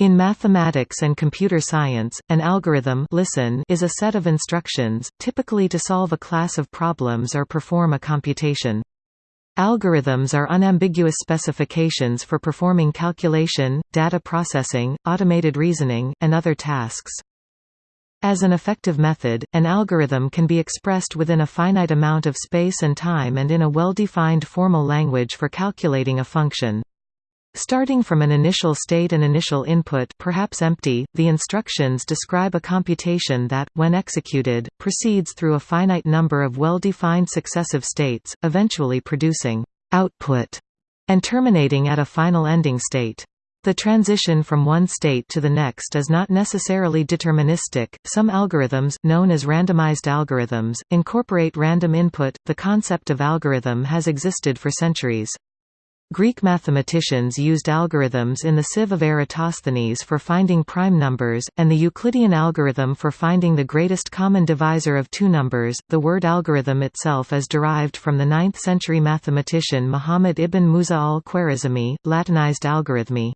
In mathematics and computer science, an algorithm listen is a set of instructions, typically to solve a class of problems or perform a computation. Algorithms are unambiguous specifications for performing calculation, data processing, automated reasoning, and other tasks. As an effective method, an algorithm can be expressed within a finite amount of space and time and in a well-defined formal language for calculating a function. Starting from an initial state and initial input perhaps empty, the instructions describe a computation that, when executed, proceeds through a finite number of well-defined successive states, eventually producing output and terminating at a final ending state. The transition from one state to the next is not necessarily deterministic. Some algorithms, known as randomized algorithms, incorporate random input. The concept of algorithm has existed for centuries. Greek mathematicians used algorithms in the sieve of Eratosthenes for finding prime numbers, and the Euclidean algorithm for finding the greatest common divisor of two numbers. The word algorithm itself is derived from the 9th century mathematician Muhammad ibn Musa al-Khwarizmi, Latinized Algoritmi.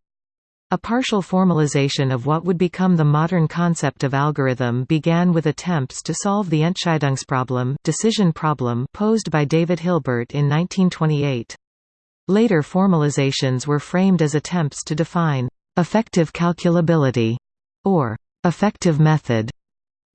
A partial formalization of what would become the modern concept of algorithm began with attempts to solve the Entscheidungsproblem decision problem posed by David Hilbert in 1928. Later formalizations were framed as attempts to define effective calculability or effective method.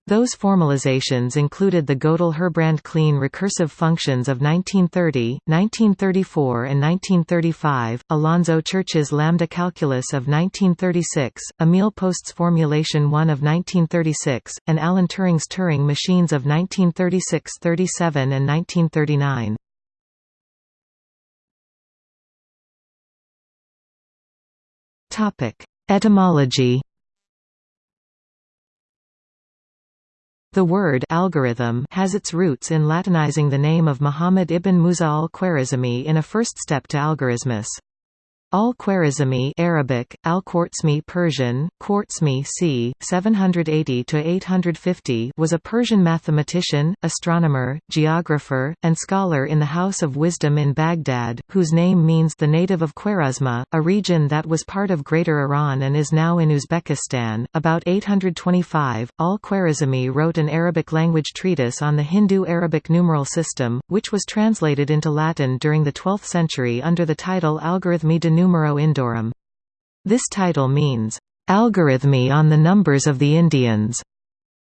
Those formalizations included the Gödel-Herbrand-Kleene recursive functions of 1930, 1934 and 1935, Alonzo Church's lambda calculus of 1936, Emil Post's formulation 1 of 1936, and Alan Turing's Turing machines of 1936–37 and 1939. Etymology The word algorithm has its roots in Latinizing the name of Muhammad ibn Musa al-Khwarizmi in a first step to algorithmus. Al-Khwarizmi Arabic, Al-Khwarizmi Persian, Khwarizmi c. 780–850 was a Persian mathematician, astronomer, geographer, and scholar in the House of Wisdom in Baghdad, whose name means the native of Khwarezma, a region that was part of Greater Iran and is now in Uzbekistan. About 825, Al-Khwarizmi wrote an Arabic language treatise on the Hindu-Arabic numeral system, which was translated into Latin during the 12th century under the title Algorithmi de numero indorum. This title means, "...Algoritmi on the numbers of the Indians",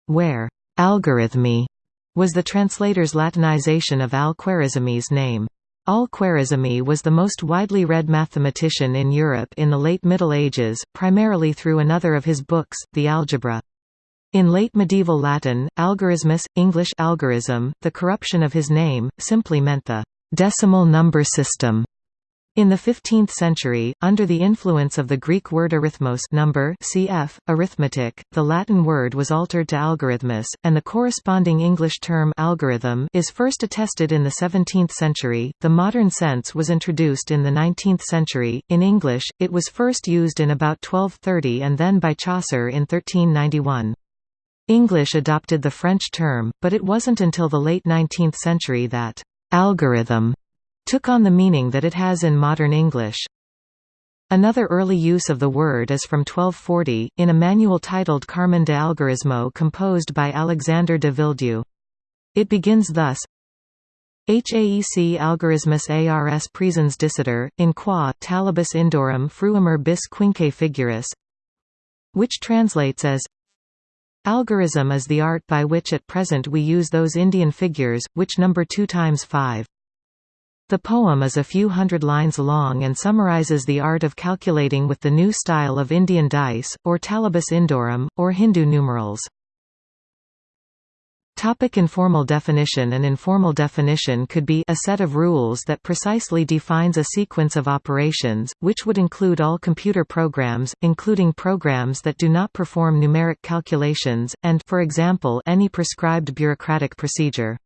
where "...Algoritmi", was the translator's Latinization of al-Khwarizmi's name. Al-Khwarizmi was the most widely read mathematician in Europe in the late Middle Ages, primarily through another of his books, The Algebra. In late medieval Latin, algorismus, English algorism, the corruption of his name, simply meant the decimal number system. In the 15th century, under the influence of the Greek word arithmos number cf. arithmetic, the Latin word was altered to algorithmus, and the corresponding English term algorithm is first attested in the 17th century. The modern sense was introduced in the 19th century. In English, it was first used in about 1230 and then by Chaucer in 1391. English adopted the French term, but it wasn't until the late 19th century that algorithm took on the meaning that it has in modern English. Another early use of the word is from 1240, in a manual titled Carmen de Algorismo composed by Alexander de Villedieu. It begins thus Haec algorismus ars presens dicitur, in qua, talibus indorum fruimur bis quinque figuris which translates as Algorism is the art by which at present we use those Indian figures, which number 2 times 5. The poem is a few hundred lines long and summarizes the art of calculating with the new style of Indian dice, or talibus indorum, or Hindu numerals. Topic informal definition An informal definition could be a set of rules that precisely defines a sequence of operations, which would include all computer programs, including programs that do not perform numeric calculations, and for example, any prescribed bureaucratic procedure.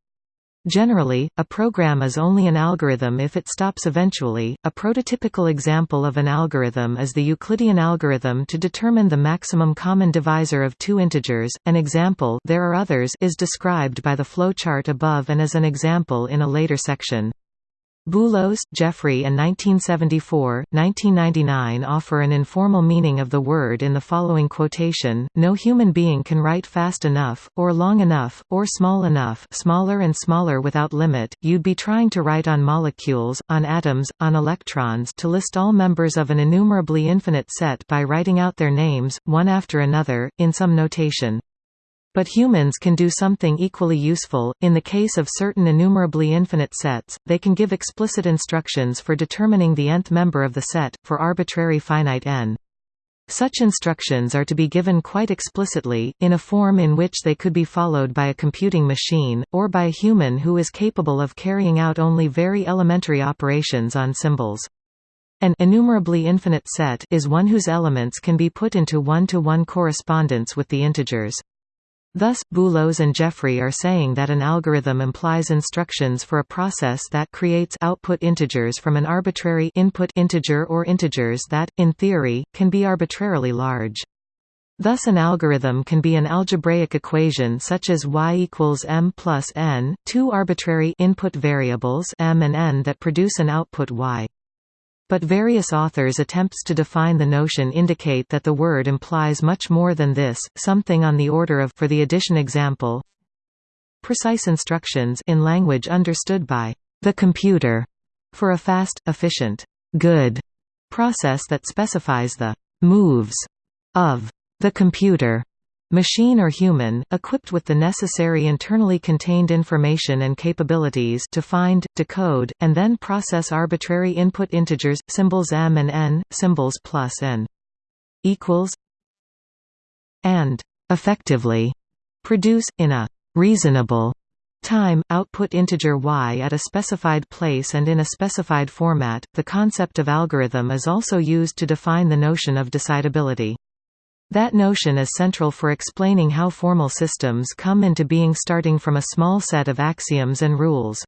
Generally, a program is only an algorithm if it stops eventually. A prototypical example of an algorithm is the Euclidean algorithm to determine the maximum common divisor of two integers. An example there are others is described by the flowchart above and as an example in a later section. Boolos, Jeffrey and 1974, 1999 offer an informal meaning of the word in the following quotation, no human being can write fast enough, or long enough, or small enough smaller and smaller without limit, you'd be trying to write on molecules, on atoms, on electrons to list all members of an enumerably infinite set by writing out their names, one after another, in some notation. But humans can do something equally useful, in the case of certain enumerably infinite sets, they can give explicit instructions for determining the nth member of the set, for arbitrary finite n. Such instructions are to be given quite explicitly, in a form in which they could be followed by a computing machine, or by a human who is capable of carrying out only very elementary operations on symbols. An enumerably infinite set is one whose elements can be put into one-to-one -one correspondence with the integers. Thus, Boolos and Jeffrey are saying that an algorithm implies instructions for a process that creates output integers from an arbitrary input integer or integers that, in theory, can be arbitrarily large. Thus an algorithm can be an algebraic equation such as y equals m plus n, two arbitrary input variables m and n that produce an output y. But various authors' attempts to define the notion indicate that the word implies much more than this, something on the order of for the addition example, precise instructions in language understood by the computer for a fast, efficient, good process that specifies the moves of the computer machine or human, equipped with the necessary internally contained information and capabilities to find, decode, and then process arbitrary input integers, symbols m and n, symbols plus n equals and effectively produce, in a reasonable time, output integer y at a specified place and in a specified format. The concept of algorithm is also used to define the notion of decidability. That notion is central for explaining how formal systems come into being starting from a small set of axioms and rules.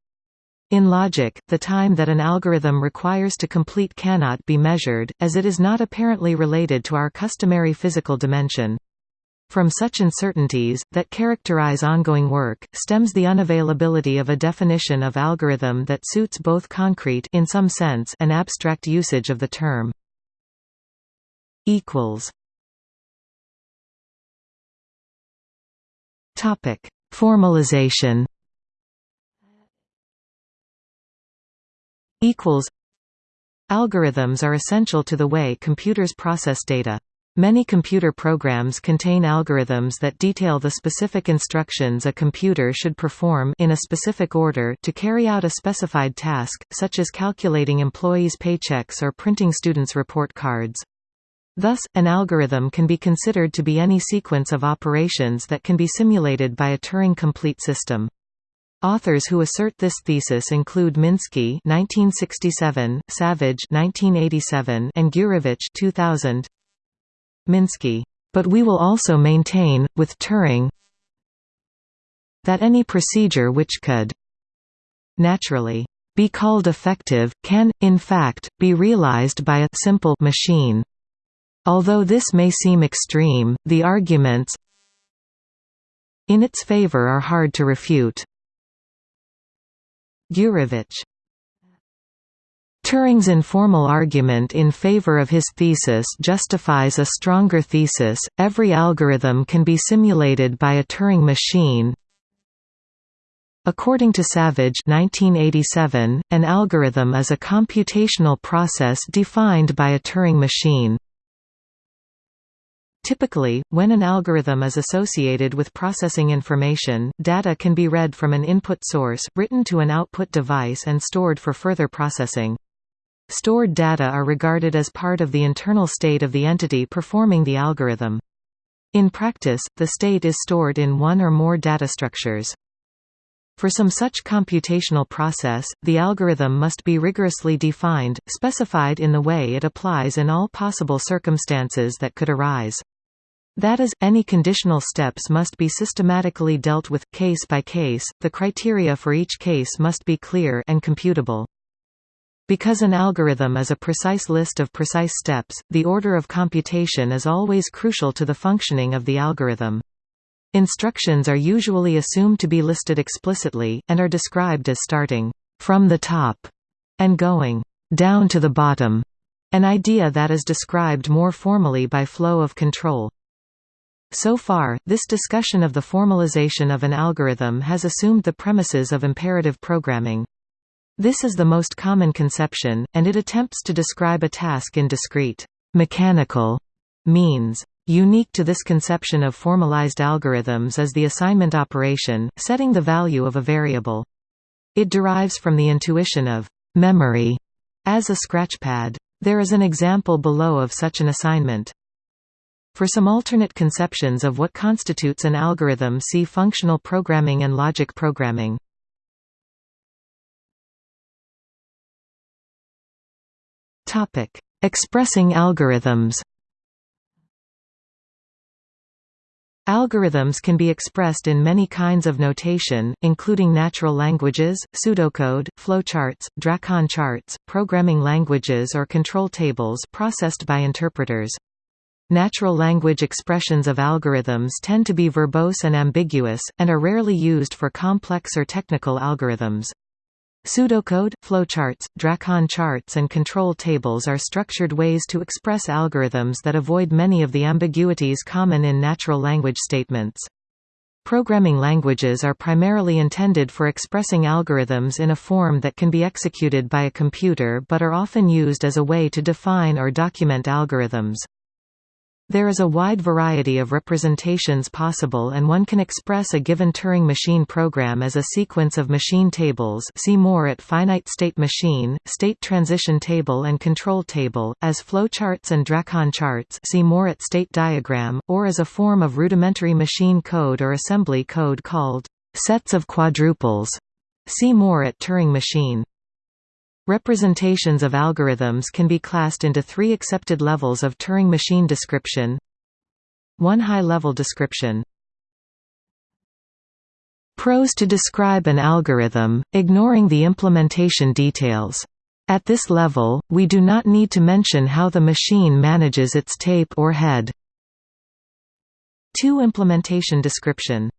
In logic, the time that an algorithm requires to complete cannot be measured, as it is not apparently related to our customary physical dimension. From such uncertainties, that characterize ongoing work, stems the unavailability of a definition of algorithm that suits both concrete in some sense and abstract usage of the term. Topic: Formalization. Equals. Algorithms are essential to the way computers process data. Many computer programs contain algorithms that detail the specific instructions a computer should perform in a specific order to carry out a specified task, such as calculating employees' paychecks or printing students' report cards. Thus, an algorithm can be considered to be any sequence of operations that can be simulated by a Turing-complete system. Authors who assert this thesis include Minsky (1967), Savage (1987), and Gurevich (2000). Minsky, but we will also maintain, with Turing, that any procedure which could naturally be called effective, can, in fact, be realized by a simple machine. Although this may seem extreme, the arguments in its favor are hard to refute. Gurevich Turing's informal argument in favor of his thesis justifies a stronger thesis, every algorithm can be simulated by a Turing machine. According to Savage 1987, an algorithm is a computational process defined by a Turing machine. Typically, when an algorithm is associated with processing information, data can be read from an input source, written to an output device and stored for further processing. Stored data are regarded as part of the internal state of the entity performing the algorithm. In practice, the state is stored in one or more data structures. For some such computational process, the algorithm must be rigorously defined, specified in the way it applies in all possible circumstances that could arise. That is, any conditional steps must be systematically dealt with, case by case, the criteria for each case must be clear and computable. Because an algorithm is a precise list of precise steps, the order of computation is always crucial to the functioning of the algorithm. Instructions are usually assumed to be listed explicitly, and are described as starting from the top and going down to the bottom, an idea that is described more formally by flow of control. So far, this discussion of the formalization of an algorithm has assumed the premises of imperative programming. This is the most common conception, and it attempts to describe a task in discrete, mechanical means. Unique to this conception of formalized algorithms is the assignment operation, setting the value of a variable. It derives from the intuition of memory as a scratchpad. There is an example below of such an assignment. For some alternate conceptions of what constitutes an algorithm see functional programming and logic programming. Expressing algorithms Algorithms can be expressed in many kinds of notation, including natural languages, pseudocode, flowcharts, DRAKON charts, programming languages or control tables processed by interpreters. Natural language expressions of algorithms tend to be verbose and ambiguous, and are rarely used for complex or technical algorithms. Pseudocode, flowcharts, DRAKON charts and control tables are structured ways to express algorithms that avoid many of the ambiguities common in natural language statements. Programming languages are primarily intended for expressing algorithms in a form that can be executed by a computer but are often used as a way to define or document algorithms. There is a wide variety of representations possible and one can express a given Turing machine program as a sequence of machine tables see more at finite state machine, state transition table and control table, as flowcharts and DRAKON charts see more at state diagram, or as a form of rudimentary machine code or assembly code called sets of quadruples. See more at Turing machine. Representations of algorithms can be classed into three accepted levels of Turing machine description. One high-level description Prose to describe an algorithm, ignoring the implementation details. At this level, we do not need to mention how the machine manages its tape or head. 2 Implementation description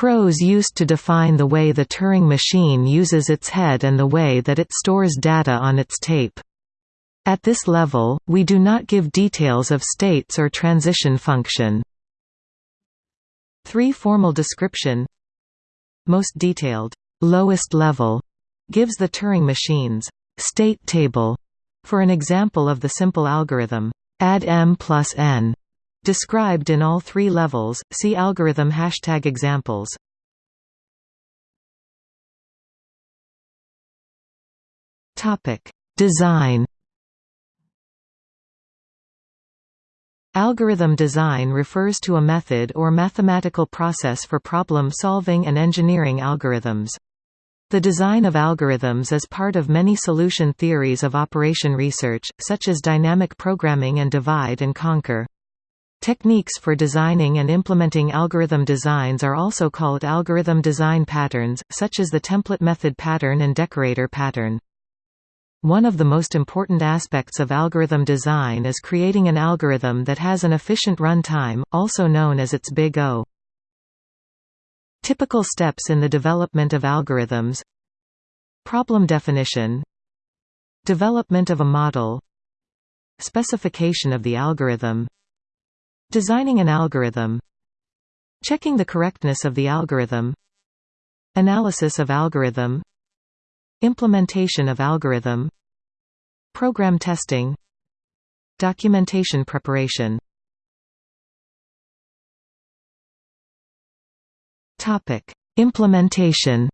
Prose used to define the way the Turing machine uses its head and the way that it stores data on its tape. At this level, we do not give details of states or transition function. 3 Formal description Most detailed, lowest level, gives the Turing machine's state table for an example of the simple algorithm add m plus n Described in all three levels, see algorithm hashtag examples. Design Algorithm design refers to a method or mathematical process for problem solving and engineering algorithms. The design of algorithms is part of many solution theories of operation research, such as dynamic programming and divide and conquer. Techniques for designing and implementing algorithm designs are also called algorithm design patterns, such as the template method pattern and decorator pattern. One of the most important aspects of algorithm design is creating an algorithm that has an efficient run time, also known as its Big O. Typical steps in the development of algorithms Problem definition Development of a model Specification of the algorithm Designing an algorithm Checking the correctness of the algorithm Analysis of algorithm Implementation of algorithm Program testing Documentation preparation Topic: Implementation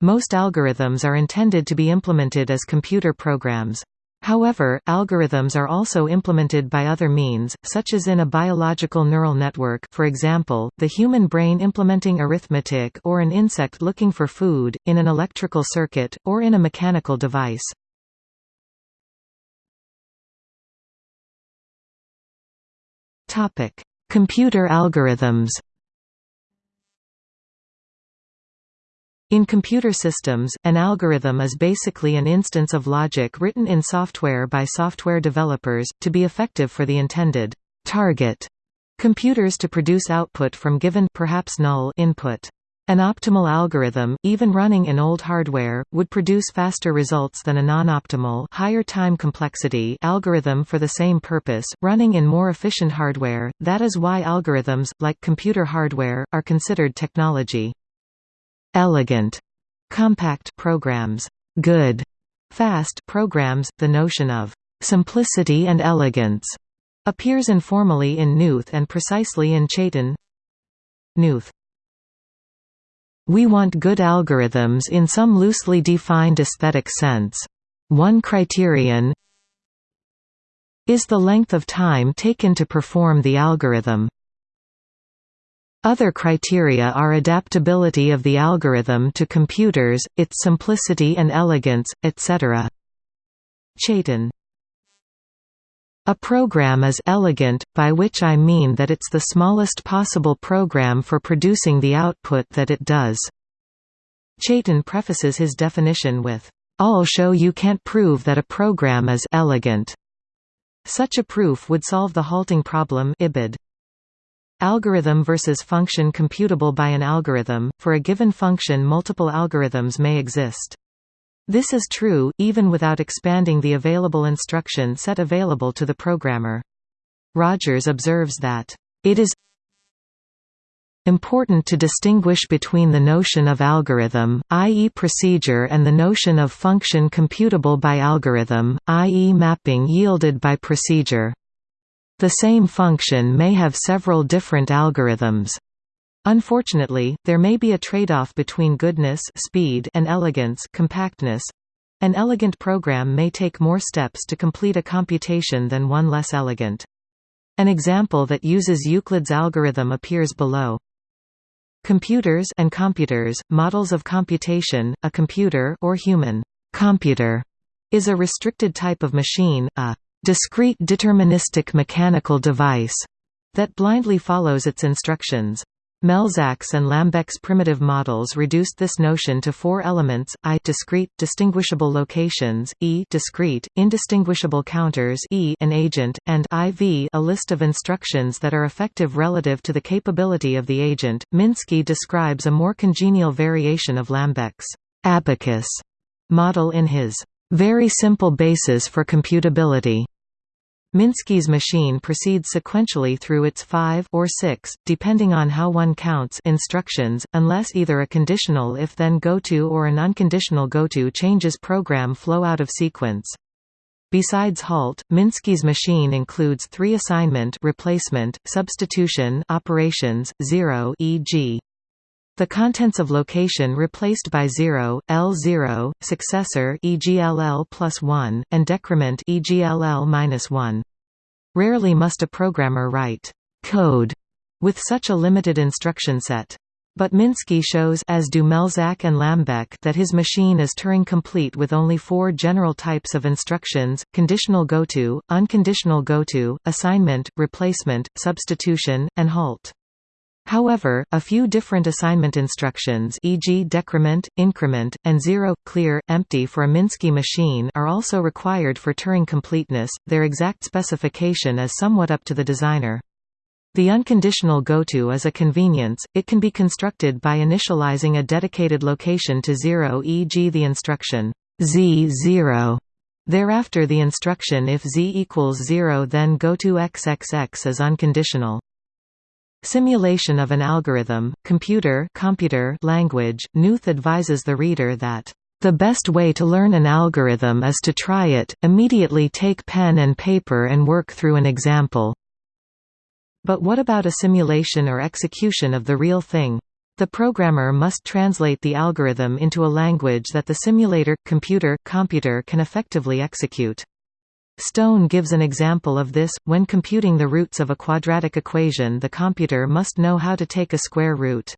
Most algorithms are intended to be implemented as computer programs. However, algorithms are also implemented by other means, such as in a biological neural network for example, the human brain implementing arithmetic or an insect looking for food, in an electrical circuit, or in a mechanical device. Computer algorithms In computer systems, an algorithm is basically an instance of logic written in software by software developers, to be effective for the intended target computers to produce output from given perhaps null input. An optimal algorithm, even running in old hardware, would produce faster results than a non-optimal higher time complexity algorithm for the same purpose, running in more efficient hardware. That is why algorithms, like computer hardware, are considered technology. Elegant, compact programs, good, fast programs. The notion of simplicity and elegance appears informally in Knuth and precisely in Chaitin. Knuth we want good algorithms in some loosely defined aesthetic sense. One criterion is the length of time taken to perform the algorithm. Other criteria are adaptability of the algorithm to computers, its simplicity and elegance, etc. Chaitin a program is elegant, by which I mean that it's the smallest possible program for producing the output that it does. Chaitin prefaces his definition with, "I'll show you can't prove that a program is elegant." Such a proof would solve the halting problem IBID. Algorithm versus function computable by an algorithm, for a given function multiple algorithms may exist. This is true, even without expanding the available instruction set available to the programmer. Rogers observes that, "...it is important to distinguish between the notion of algorithm, i.e. procedure and the notion of function computable by algorithm, i.e. mapping yielded by procedure. The same function may have several different algorithms. Unfortunately, there may be a trade-off between goodness speed and elegance compactness. An elegant program may take more steps to complete a computation than one less elegant. An example that uses Euclid's algorithm appears below. Computers and computers, models of computation, a computer or human computer is a restricted type of machine, a discrete deterministic mechanical device that blindly follows its instructions. Melzak's and Lambek's primitive models reduced this notion to four elements, i discrete, distinguishable locations, e discrete, indistinguishable counters e an agent, and iv a list of instructions that are effective relative to the capability of the agent. Minsky describes a more congenial variation of Lambek's abacus model in his very simple basis for computability Minsky's machine proceeds sequentially through its five or six, depending on how one counts instructions, unless either a conditional if-then goto or an unconditional goto changes program flow out of sequence. Besides halt, Minsky's machine includes three assignment replacement, substitution operations, zero e.g. The contents of location replaced by 0, L0, successor e.g. LL plus 1, and decrement e.g. LL minus 1. Rarely must a programmer write code with such a limited instruction set. But Minsky shows as do Melzak and Lambek that his machine is Turing complete with only four general types of instructions, conditional goto, unconditional goto, assignment, replacement, substitution, and halt. However, a few different assignment instructions e.g. decrement, increment, and zero, clear, empty for a Minsky machine are also required for Turing completeness, their exact specification is somewhat up to the designer. The unconditional goto is a convenience, it can be constructed by initializing a dedicated location to zero e.g. the instruction z0. Thereafter the instruction if z equals 0 then goto xxx is unconditional. Simulation of an algorithm, computer, computer language, Knuth advises the reader that the best way to learn an algorithm is to try it, immediately take pen and paper and work through an example. But what about a simulation or execution of the real thing? The programmer must translate the algorithm into a language that the simulator, computer, computer can effectively execute. Stone gives an example of this, when computing the roots of a quadratic equation the computer must know how to take a square root.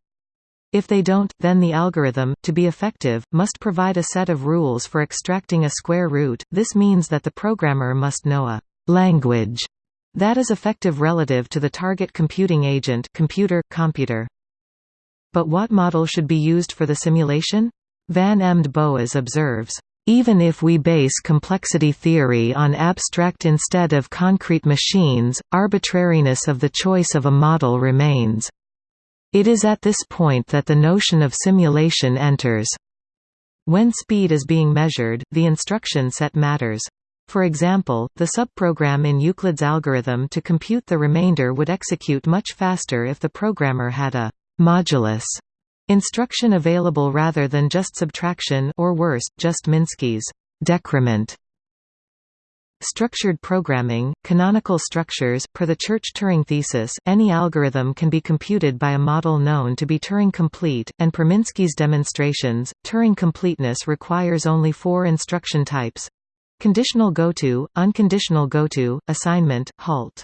If they don't, then the algorithm, to be effective, must provide a set of rules for extracting a square root, this means that the programmer must know a «language» that is effective relative to the target computing agent computer, computer. But what model should be used for the simulation? Van Emde Boas observes, even if we base complexity theory on abstract instead of concrete machines, arbitrariness of the choice of a model remains. It is at this point that the notion of simulation enters. When speed is being measured, the instruction set matters. For example, the subprogram in Euclid's algorithm to compute the remainder would execute much faster if the programmer had a modulus instruction available rather than just subtraction or worse, just Minsky's decrement. Structured programming, canonical structures per the Church-Turing thesis, any algorithm can be computed by a model known to be Turing-complete, and per Minsky's demonstrations, Turing completeness requires only four instruction types Conditional goto, unconditional goto, assignment, halt.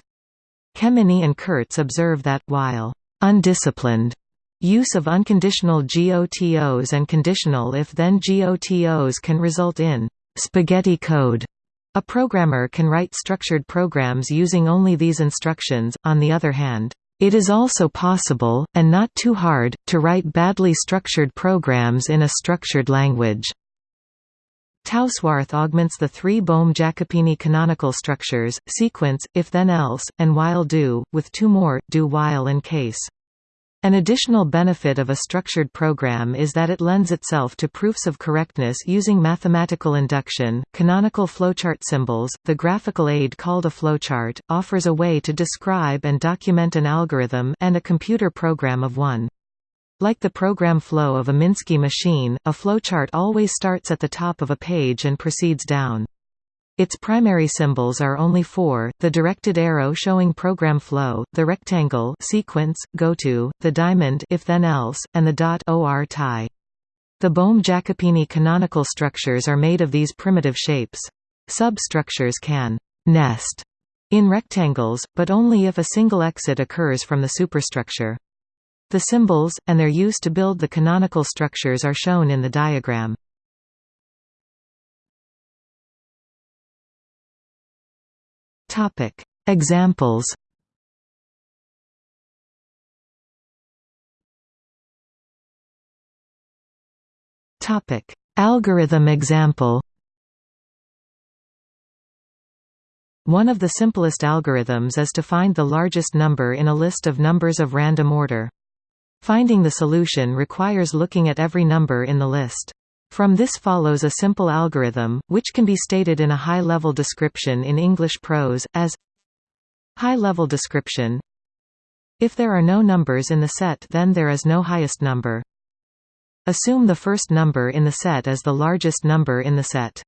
Kemeny and Kurtz observe that, while undisciplined use of unconditional GOTOs and conditional if-then GOTOs can result in spaghetti code. A programmer can write structured programs using only these instructions, on the other hand, it is also possible, and not too hard, to write badly structured programs in a structured language. Tausworthe augments the three Bohm-Jacopini canonical structures, sequence, if-then-else, and while-do, with two more, do-while and case. An additional benefit of a structured program is that it lends itself to proofs of correctness using mathematical induction. Canonical flowchart symbols, the graphical aid called a flowchart, offers a way to describe and document an algorithm and a computer program of one. Like the program flow of a Minsky machine, a flowchart always starts at the top of a page and proceeds down. Its primary symbols are only four, the directed arrow showing program flow, the rectangle sequence, goto, the diamond if then else, and the dot or tie. The Bohm-Jacopini canonical structures are made of these primitive shapes. Substructures can «nest» in rectangles, but only if a single exit occurs from the superstructure. The symbols, and their use to build the canonical structures are shown in the diagram. Examples Topic Algorithm example One of the simplest algorithms is to find the largest number in a list of numbers of random order. Finding the solution requires looking at every number in the list. From this follows a simple algorithm, which can be stated in a high-level description in English prose, as High-level description If there are no numbers in the set then there is no highest number. Assume the first number in the set as the largest number in the set.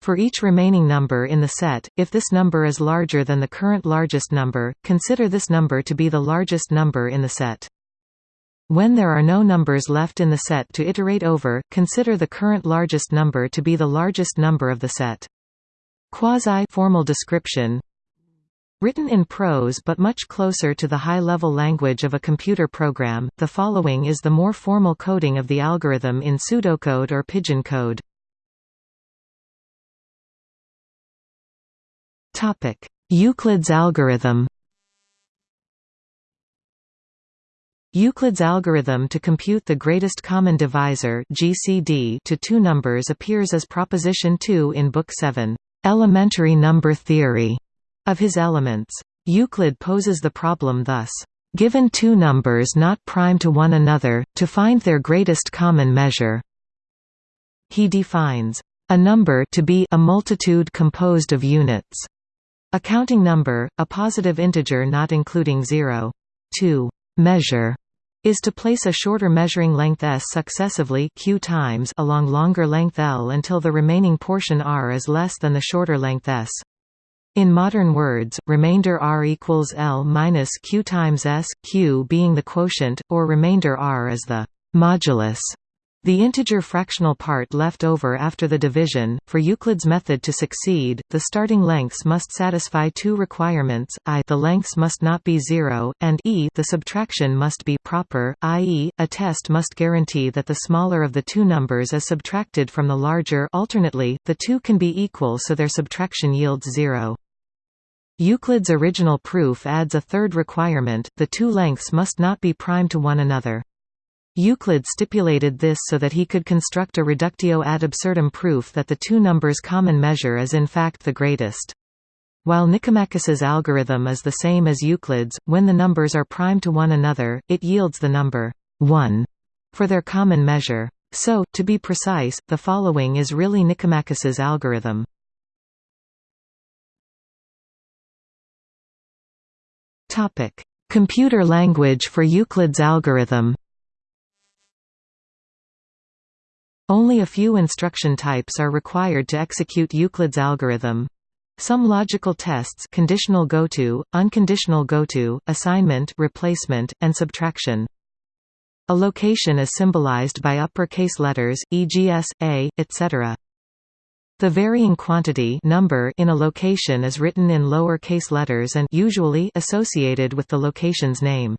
For each remaining number in the set, if this number is larger than the current largest number, consider this number to be the largest number in the set. When there are no numbers left in the set to iterate over, consider the current largest number to be the largest number of the set. Quasi-formal description Written in prose but much closer to the high-level language of a computer program, the following is the more formal coding of the algorithm in pseudocode or pidgin code. Euclid's algorithm Euclid's algorithm to compute the greatest common divisor (GCD) to two numbers appears as proposition 2 in book 7, Elementary Number Theory, of his Elements. Euclid poses the problem thus: Given two numbers not prime to one another, to find their greatest common measure. He defines a number to be a multitude composed of units. A counting number, a positive integer not including zero. 2. Measure is to place a shorter measuring length s successively q times along longer length l until the remaining portion r is less than the shorter length s. In modern words, remainder r equals l minus q times s, q being the quotient, or remainder r is the modulus the integer fractional part left over after the division, for Euclid's method to succeed, the starting lengths must satisfy two requirements, i the lengths must not be zero, and e the subtraction must be proper, i.e., a test must guarantee that the smaller of the two numbers is subtracted from the larger alternately, the two can be equal so their subtraction yields zero. Euclid's original proof adds a third requirement, the two lengths must not be prime to one another. Euclid stipulated this so that he could construct a reductio ad absurdum proof that the two numbers' common measure is in fact the greatest. While Nicomachus's algorithm is the same as Euclid's, when the numbers are prime to one another, it yields the number 1 for their common measure. So, to be precise, the following is really Nicomachus's algorithm. Computer language for Euclid's algorithm Only a few instruction types are required to execute Euclid's algorithm. Some logical tests conditional goto, unconditional goto, assignment replacement, and subtraction. A location is symbolized by uppercase letters, e.g. s, a, etc. The varying quantity number in a location is written in lower case letters and usually associated with the location's name.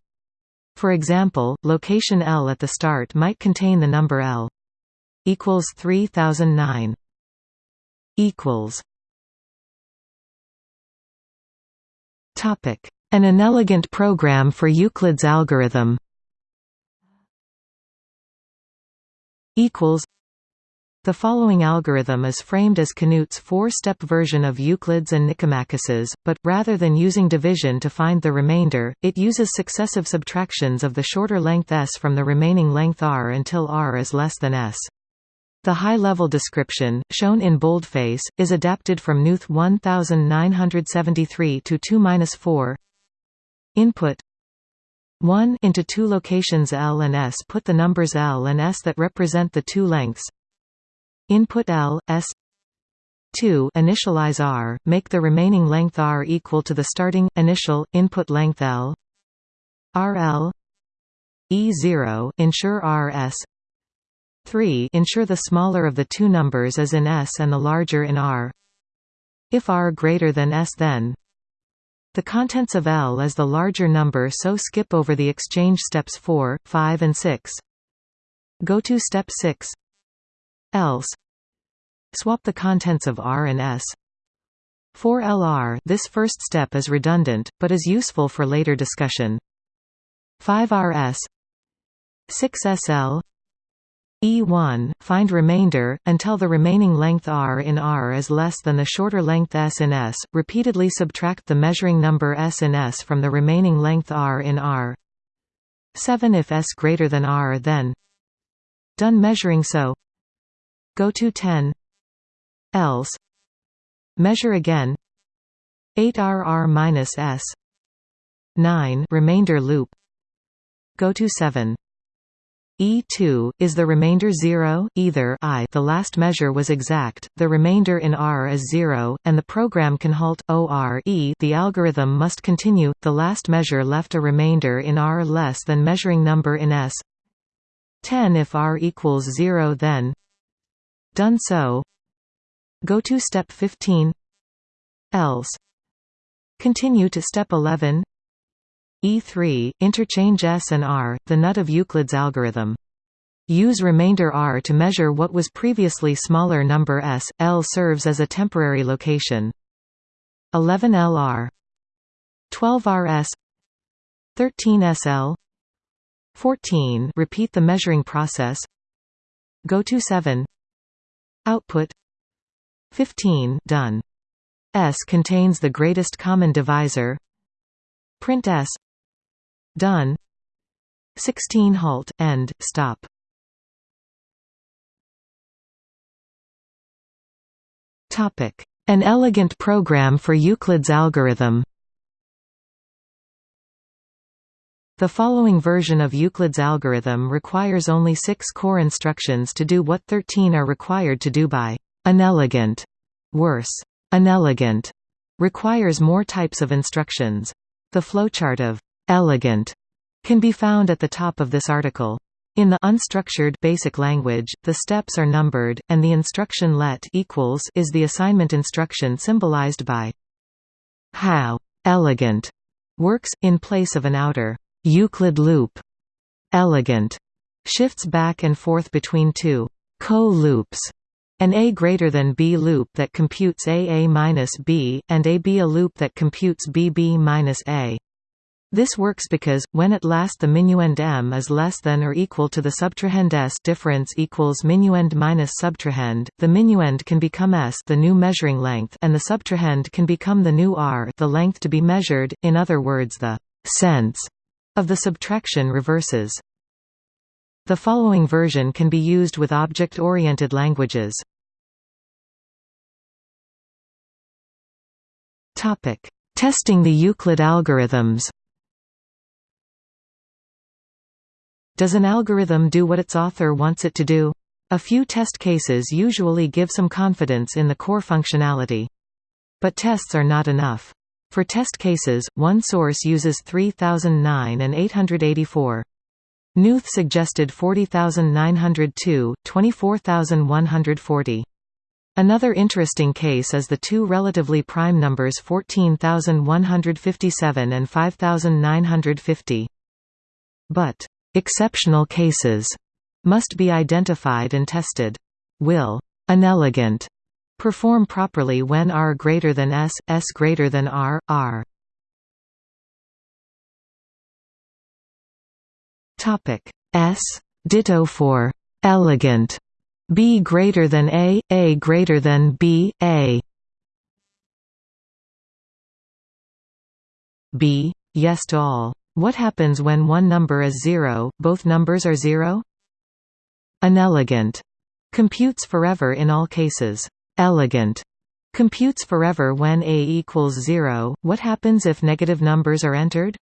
For example, location L at the start might contain the number L equals 3009 equals Topic: An inelegant program for Euclid's algorithm. Equals. The following algorithm is framed as Knuth's four-step version of Euclid's and Nicomachus's, but, rather than using division to find the remainder, it uses successive subtractions of the shorter length s from the remaining length r until r is less than s. The high-level description, shown in boldface, is adapted from Knuth 1973 to 2-4 Input. 1 into two locations L and S. Put the numbers L and S that represent the two lengths. Input L, S. 2 initialize R, make the remaining length R equal to the starting, initial, input length L. RL E0 ensure RS 3 ensure the smaller of the two numbers is in S and the larger in R. If R greater than S then the contents of L is the larger number so skip over the exchange steps 4, 5 and 6. Go to step 6 Else Swap the contents of R and S. For LR this first step is redundant, but is useful for later discussion. 5RS 6SL E1, find remainder, until the remaining length r in R is less than the shorter length s in S, repeatedly subtract the measuring number s in S from the remaining length r in R. 7 If s greater than r then. Done measuring so. Go to 10 Else. Measure again. 8 rr minus s. 9 remainder loop. Go to 7 E2, is the remainder 0, either I the last measure was exact, the remainder in R is 0, and the program can halt, OR e the algorithm must continue, the last measure left a remainder in R less than measuring number in S. 10 if R equals 0 then. Done so. Go to step 15 Else. Continue to step 11 E3, interchange S and R, the nut of Euclid's algorithm. Use remainder R to measure what was previously smaller number S, L serves as a temporary location. 11 LR 12 RS 13 SL 14 repeat the measuring process. Go to 7 Output. 15 done. S contains the greatest common divisor. Print S Done. 16 Halt, end, stop. An elegant program for Euclid's algorithm. The following version of Euclid's algorithm requires only six core instructions to do what 13 are required to do by inelegant. Worse, inelegant requires more types of instructions. The flowchart of elegant can be found at the top of this article. In the unstructured basic language, the steps are numbered, and the instruction let equals is the assignment instruction symbolized by how elegant works, in place of an outer Euclid loop. Elegant shifts back and forth between two co-loops an A greater than B loop that computes AA minus B, and AB a loop that computes BB minus A. This works because, when at last the minuend m is less than or equal to the subtrahend s difference equals minuend minus subtrahend, the minuend can become s the new measuring length and the subtrahend can become the new r the length to be measured, in other words the sense of the subtraction reverses. The following version can be used with object-oriented languages. Testing the Euclid algorithms Does an algorithm do what its author wants it to do? A few test cases usually give some confidence in the core functionality. But tests are not enough. For test cases, one source uses 3009 and 884. Knuth suggested 40902, 24140. Another interesting case is the two relatively prime numbers 14157 and 5950. But Exceptional cases must be identified and tested. Will anelegant perform properly when R greater than S, S greater than R, R. Topic S ditto for elegant B greater than A, A greater than B, A B yes to all what happens when one number is zero, both numbers are zero? Anelegant. Computes forever in all cases. Elegant. Computes forever when a equals zero. What happens if negative numbers are entered?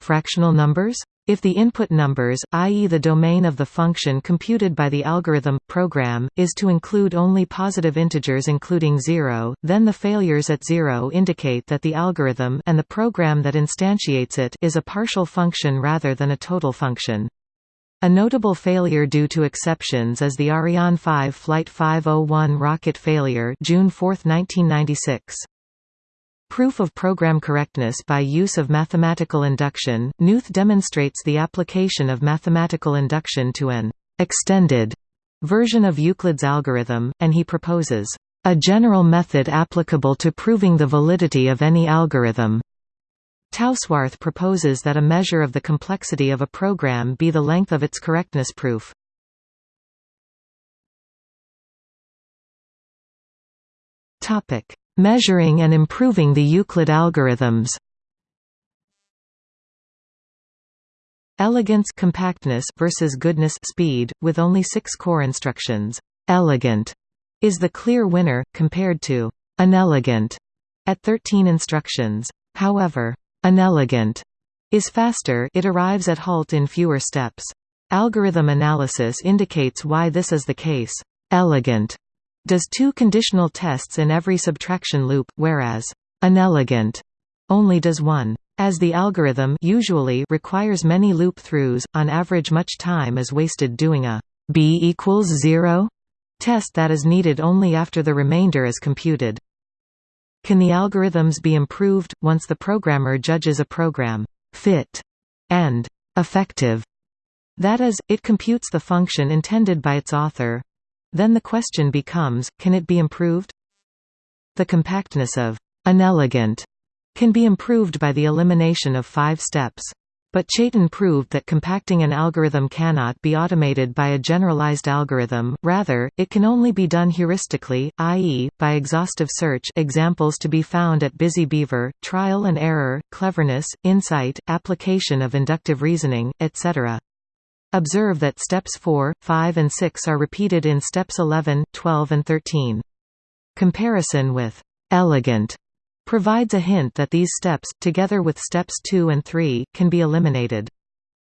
Fractional numbers? If the input numbers, i.e. the domain of the function computed by the algorithm, program, is to include only positive integers including 0, then the failures at 0 indicate that the algorithm and the program that instantiates it is a partial function rather than a total function. A notable failure due to exceptions is the Ariane 5 Flight 501 rocket failure June 4, 1996. Proof of program correctness by use of mathematical induction Knuth demonstrates the application of mathematical induction to an «extended» version of Euclid's algorithm, and he proposes «a general method applicable to proving the validity of any algorithm». Tausworthe proposes that a measure of the complexity of a program be the length of its correctness proof. Topic Measuring and improving the Euclid algorithms Elegance compactness versus goodness speed, with only six core instructions. Elegant is the clear winner, compared to unelegant at 13 instructions. However, unelegant is faster it arrives at halt in fewer steps. Algorithm analysis indicates why this is the case. Elegant does two conditional tests in every subtraction loop, whereas unelegant only does one. As the algorithm usually requires many loop-throughs, on average much time is wasted doing a b equals 0 test that is needed only after the remainder is computed. Can the algorithms be improved, once the programmer judges a program fit and effective? That is, it computes the function intended by its author, then the question becomes, can it be improved? The compactness of unelegant can be improved by the elimination of five steps. But Chaitin proved that compacting an algorithm cannot be automated by a generalized algorithm, rather, it can only be done heuristically, i.e., by exhaustive search examples to be found at Busy Beaver, trial and error, cleverness, insight, application of inductive reasoning, etc. Observe that steps 4, 5 and 6 are repeated in steps 11, 12 and 13. Comparison with «elegant» provides a hint that these steps, together with steps 2 and 3, can be eliminated.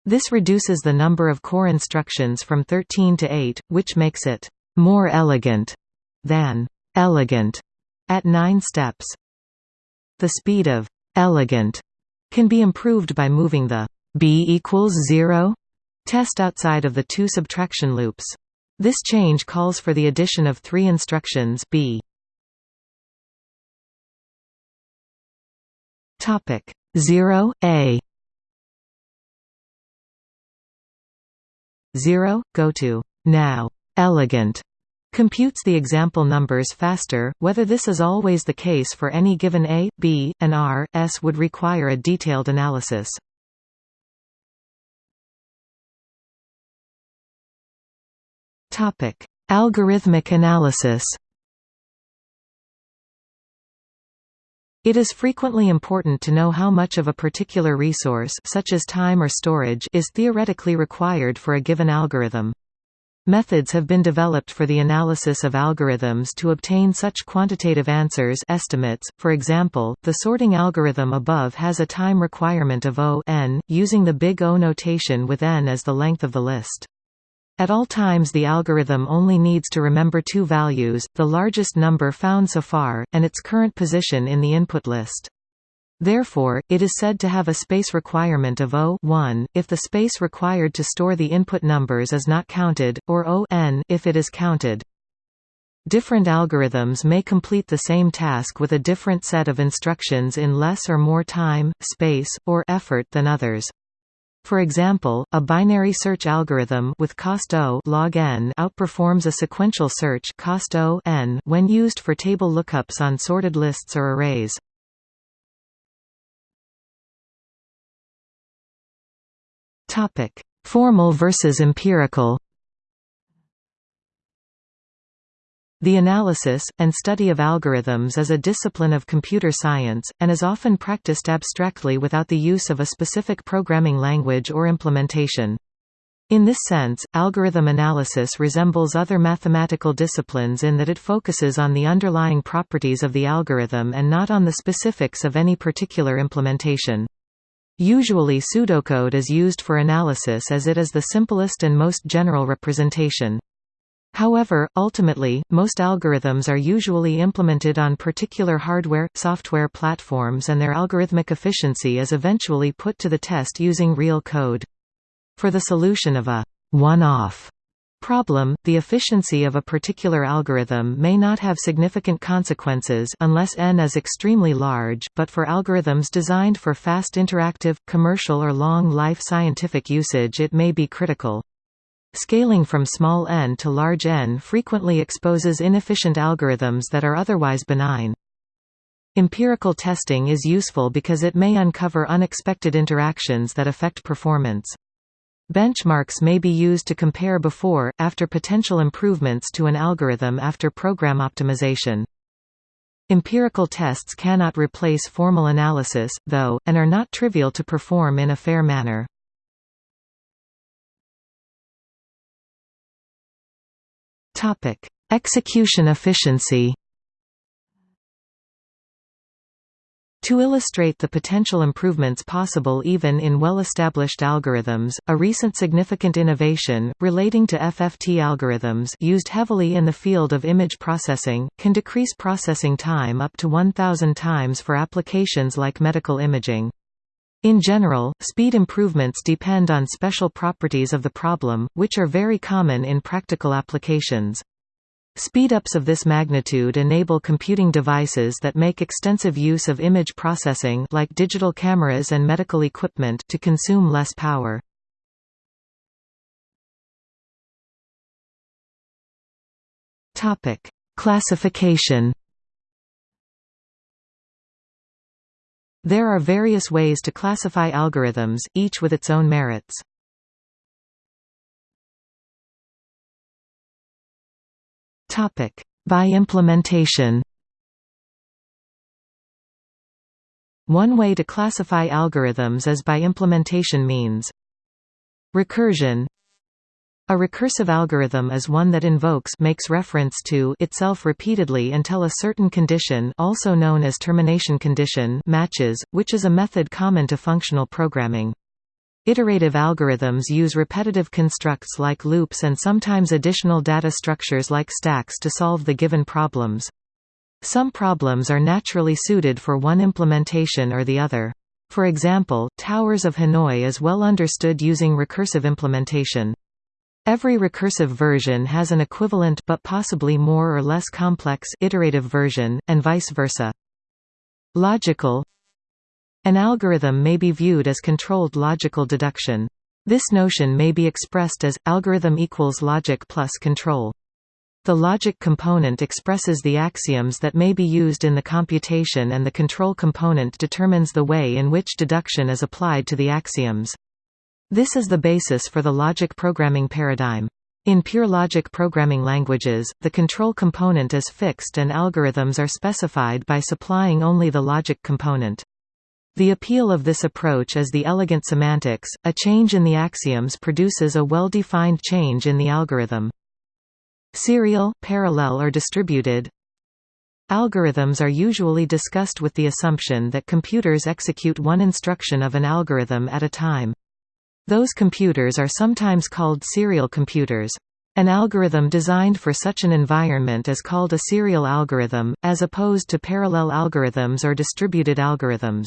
This reduces the number of core instructions from 13 to 8, which makes it «more elegant» than «elegant» at 9 steps. The speed of «elegant» can be improved by moving the b equals 0 Test outside of the two subtraction loops. This change calls for the addition of three instructions b. Topic 0 a 0 go to now elegant computes the example numbers faster. Whether this is always the case for any given a, b, and r, s would require a detailed analysis. Topic: Algorithmic analysis. It is frequently important to know how much of a particular resource such as time or storage is theoretically required for a given algorithm. Methods have been developed for the analysis of algorithms to obtain such quantitative answers estimates. For example, the sorting algorithm above has a time requirement of O n, using the big O notation with n as the length of the list. At all times the algorithm only needs to remember two values, the largest number found so far, and its current position in the input list. Therefore, it is said to have a space requirement of O if the space required to store the input numbers is not counted, or O if it is counted. Different algorithms may complete the same task with a different set of instructions in less or more time, space, or effort than others. For example, a binary search algorithm with cost O log n outperforms a sequential search cost O n when used for table lookups on sorted lists or arrays. Topic: Formal versus empirical. The analysis, and study of algorithms is a discipline of computer science, and is often practiced abstractly without the use of a specific programming language or implementation. In this sense, algorithm analysis resembles other mathematical disciplines in that it focuses on the underlying properties of the algorithm and not on the specifics of any particular implementation. Usually pseudocode is used for analysis as it is the simplest and most general representation. However, ultimately, most algorithms are usually implemented on particular hardware, software platforms and their algorithmic efficiency is eventually put to the test using real code. For the solution of a one-off problem, the efficiency of a particular algorithm may not have significant consequences unless n is extremely large, but for algorithms designed for fast interactive, commercial or long-life scientific usage it may be critical. Scaling from small n to large n frequently exposes inefficient algorithms that are otherwise benign. Empirical testing is useful because it may uncover unexpected interactions that affect performance. Benchmarks may be used to compare before, after potential improvements to an algorithm after program optimization. Empirical tests cannot replace formal analysis, though, and are not trivial to perform in a fair manner. Topic: Execution efficiency. To illustrate the potential improvements possible even in well-established algorithms, a recent significant innovation, relating to FFT algorithms used heavily in the field of image processing, can decrease processing time up to 1,000 times for applications like medical imaging. In general, speed improvements depend on special properties of the problem, which are very common in practical applications. Speedups of this magnitude enable computing devices that make extensive use of image processing like digital cameras and medical equipment to consume less power. Classification There are various ways to classify algorithms, each with its own merits. Topic By implementation One way to classify algorithms is by implementation means. Recursion a recursive algorithm is one that invokes makes reference to itself repeatedly until a certain condition also known as termination condition matches, which is a method common to functional programming. Iterative algorithms use repetitive constructs like loops and sometimes additional data structures like stacks to solve the given problems. Some problems are naturally suited for one implementation or the other. For example, Towers of Hanoi is well understood using recursive implementation. Every recursive version has an equivalent but possibly more or less complex iterative version, and vice versa. Logical An algorithm may be viewed as controlled logical deduction. This notion may be expressed as, algorithm equals logic plus control. The logic component expresses the axioms that may be used in the computation and the control component determines the way in which deduction is applied to the axioms. This is the basis for the logic programming paradigm. In pure logic programming languages, the control component is fixed and algorithms are specified by supplying only the logic component. The appeal of this approach is the elegant semantics, a change in the axioms produces a well-defined change in the algorithm. Serial, parallel or distributed Algorithms are usually discussed with the assumption that computers execute one instruction of an algorithm at a time. Those computers are sometimes called serial computers. An algorithm designed for such an environment is called a serial algorithm, as opposed to parallel algorithms or distributed algorithms.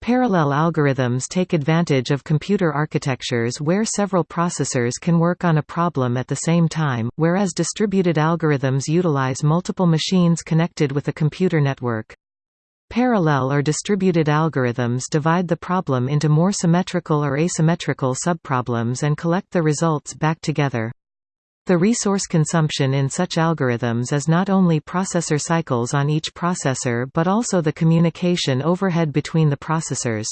Parallel algorithms take advantage of computer architectures where several processors can work on a problem at the same time, whereas distributed algorithms utilize multiple machines connected with a computer network. Parallel or distributed algorithms divide the problem into more symmetrical or asymmetrical subproblems and collect the results back together. The resource consumption in such algorithms is not only processor cycles on each processor but also the communication overhead between the processors.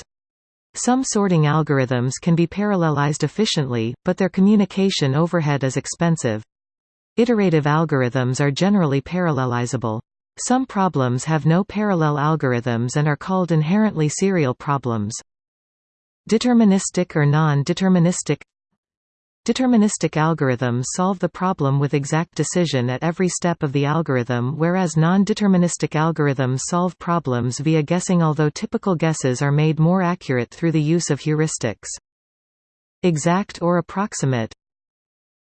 Some sorting algorithms can be parallelized efficiently, but their communication overhead is expensive. Iterative algorithms are generally parallelizable. Some problems have no parallel algorithms and are called inherently serial problems. Deterministic or non-deterministic Deterministic algorithms solve the problem with exact decision at every step of the algorithm whereas non-deterministic algorithms solve problems via guessing although typical guesses are made more accurate through the use of heuristics. Exact or approximate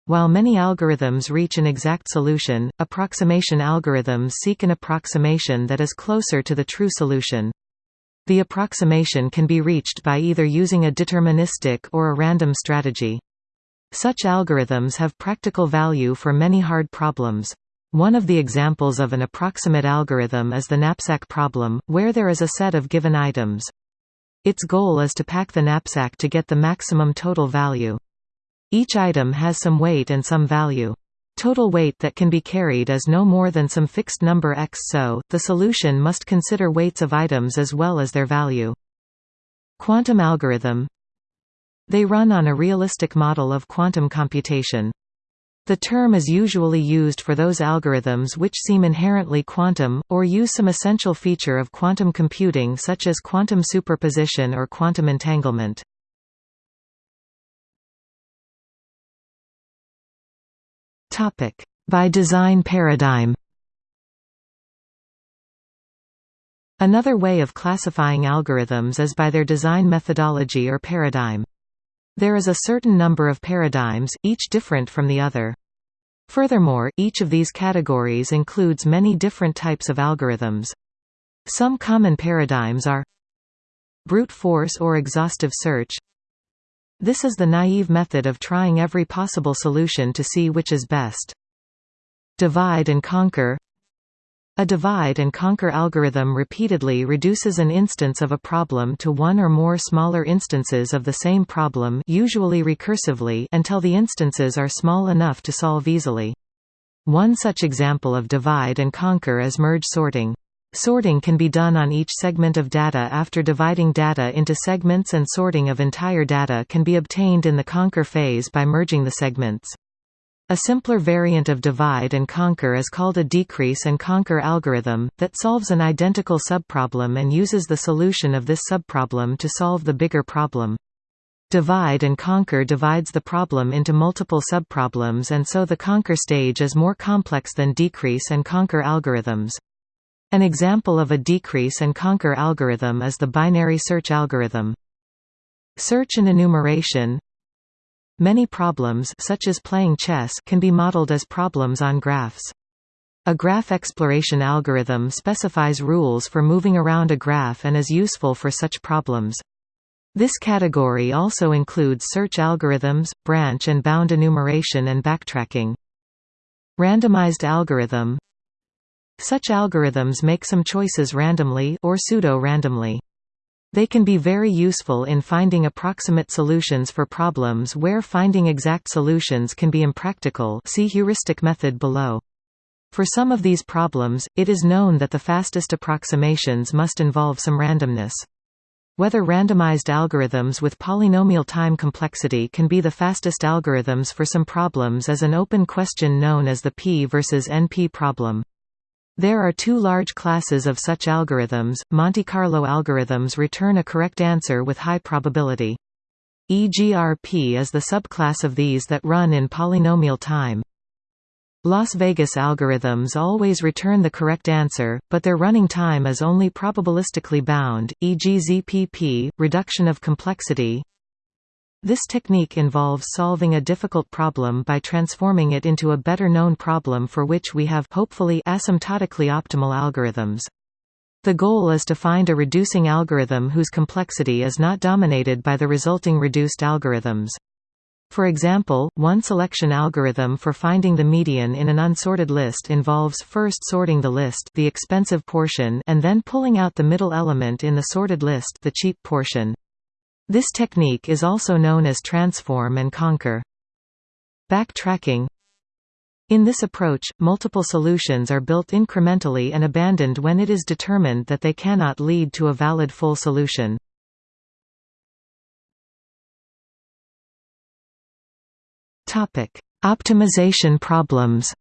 While many algorithms reach an exact solution, approximation algorithms seek an approximation that is closer to the true solution. The approximation can be reached by either using a deterministic or a random strategy. Such algorithms have practical value for many hard problems. One of the examples of an approximate algorithm is the knapsack problem, where there is a set of given items. Its goal is to pack the knapsack to get the maximum total value. Each item has some weight and some value. Total weight that can be carried is no more than some fixed number x so, the solution must consider weights of items as well as their value. Quantum algorithm they run on a realistic model of quantum computation. The term is usually used for those algorithms which seem inherently quantum, or use some essential feature of quantum computing such as quantum superposition or quantum entanglement. By design paradigm Another way of classifying algorithms is by their design methodology or paradigm. There is a certain number of paradigms, each different from the other. Furthermore, each of these categories includes many different types of algorithms. Some common paradigms are brute force or exhaustive search. This is the naive method of trying every possible solution to see which is best. Divide and conquer a divide-and-conquer algorithm repeatedly reduces an instance of a problem to one or more smaller instances of the same problem usually recursively until the instances are small enough to solve easily. One such example of divide and conquer is merge sorting. Sorting can be done on each segment of data after dividing data into segments and sorting of entire data can be obtained in the conquer phase by merging the segments. A simpler variant of divide and conquer is called a decrease and conquer algorithm, that solves an identical subproblem and uses the solution of this subproblem to solve the bigger problem. Divide and conquer divides the problem into multiple subproblems and so the conquer stage is more complex than decrease and conquer algorithms. An example of a decrease and conquer algorithm is the binary search algorithm. Search and enumeration Many problems such as playing chess can be modeled as problems on graphs. A graph exploration algorithm specifies rules for moving around a graph and is useful for such problems. This category also includes search algorithms, branch and bound enumeration and backtracking. Randomized algorithm Such algorithms make some choices randomly or pseudo-randomly. They can be very useful in finding approximate solutions for problems where finding exact solutions can be impractical see heuristic method below. For some of these problems, it is known that the fastest approximations must involve some randomness. Whether randomized algorithms with polynomial time complexity can be the fastest algorithms for some problems is an open question known as the P versus NP problem. There are two large classes of such algorithms. Monte Carlo algorithms return a correct answer with high probability. EGRP is the subclass of these that run in polynomial time. Las Vegas algorithms always return the correct answer, but their running time is only probabilistically bound, e.g. ZPP, reduction of complexity, this technique involves solving a difficult problem by transforming it into a better known problem for which we have hopefully asymptotically optimal algorithms. The goal is to find a reducing algorithm whose complexity is not dominated by the resulting reduced algorithms. For example, one selection algorithm for finding the median in an unsorted list involves first sorting the list the expensive portion and then pulling out the middle element in the sorted list the cheap portion. This technique is also known as transform and conquer. Backtracking In this approach, multiple solutions are built incrementally and abandoned when it is determined that they cannot lead to a valid full solution. Optimization problems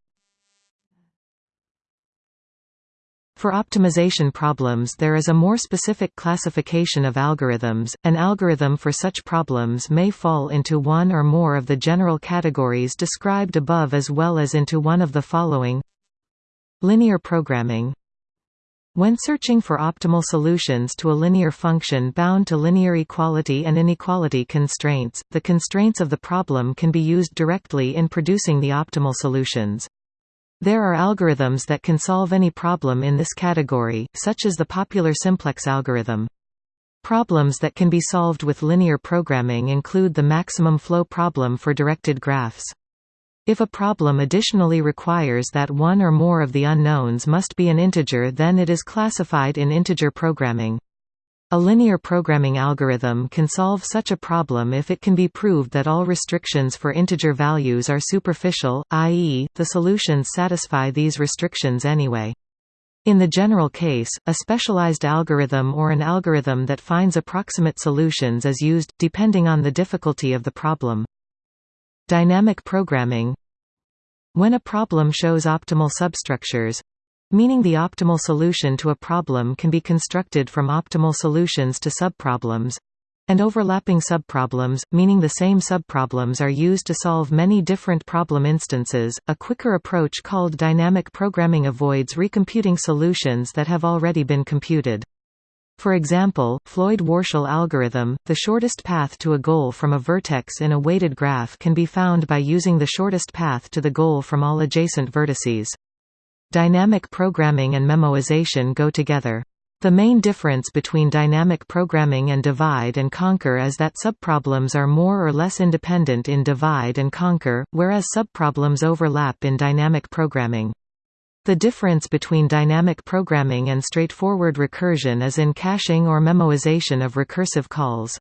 For optimization problems there is a more specific classification of algorithms. An algorithm for such problems may fall into one or more of the general categories described above as well as into one of the following Linear programming when searching for optimal solutions to a linear function bound to linear equality and inequality constraints, the constraints of the problem can be used directly in producing the optimal solutions. There are algorithms that can solve any problem in this category, such as the popular simplex algorithm. Problems that can be solved with linear programming include the maximum flow problem for directed graphs. If a problem additionally requires that one or more of the unknowns must be an integer then it is classified in integer programming. A linear programming algorithm can solve such a problem if it can be proved that all restrictions for integer values are superficial, i.e., the solutions satisfy these restrictions anyway. In the general case, a specialized algorithm or an algorithm that finds approximate solutions is used, depending on the difficulty of the problem. Dynamic programming When a problem shows optimal substructures, meaning the optimal solution to a problem can be constructed from optimal solutions to subproblems and overlapping subproblems, meaning the same subproblems are used to solve many different problem instances. A quicker approach called dynamic programming avoids recomputing solutions that have already been computed. For example, Floyd-Warshall algorithm, the shortest path to a goal from a vertex in a weighted graph can be found by using the shortest path to the goal from all adjacent vertices. Dynamic programming and memoization go together. The main difference between dynamic programming and divide and conquer is that subproblems are more or less independent in divide and conquer, whereas subproblems overlap in dynamic programming. The difference between dynamic programming and straightforward recursion is in caching or memoization of recursive calls.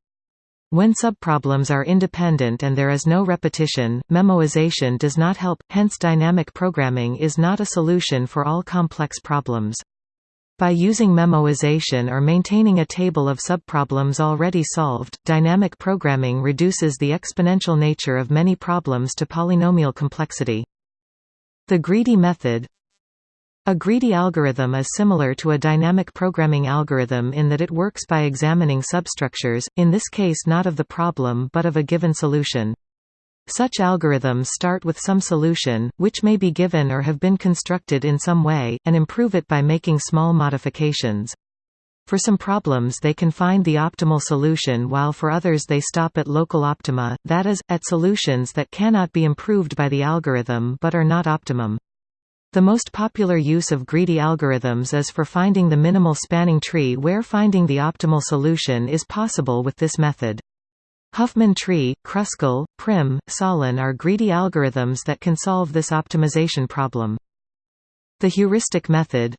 When subproblems are independent and there is no repetition, memoization does not help, hence dynamic programming is not a solution for all complex problems. By using memoization or maintaining a table of subproblems already solved, dynamic programming reduces the exponential nature of many problems to polynomial complexity. The greedy method a greedy algorithm is similar to a dynamic programming algorithm in that it works by examining substructures, in this case not of the problem but of a given solution. Such algorithms start with some solution, which may be given or have been constructed in some way, and improve it by making small modifications. For some problems they can find the optimal solution while for others they stop at local optima, that is, at solutions that cannot be improved by the algorithm but are not optimum. The most popular use of greedy algorithms is for finding the minimal spanning tree where finding the optimal solution is possible with this method. Huffman tree, Kruskal, Prim, Sollin are greedy algorithms that can solve this optimization problem. The heuristic method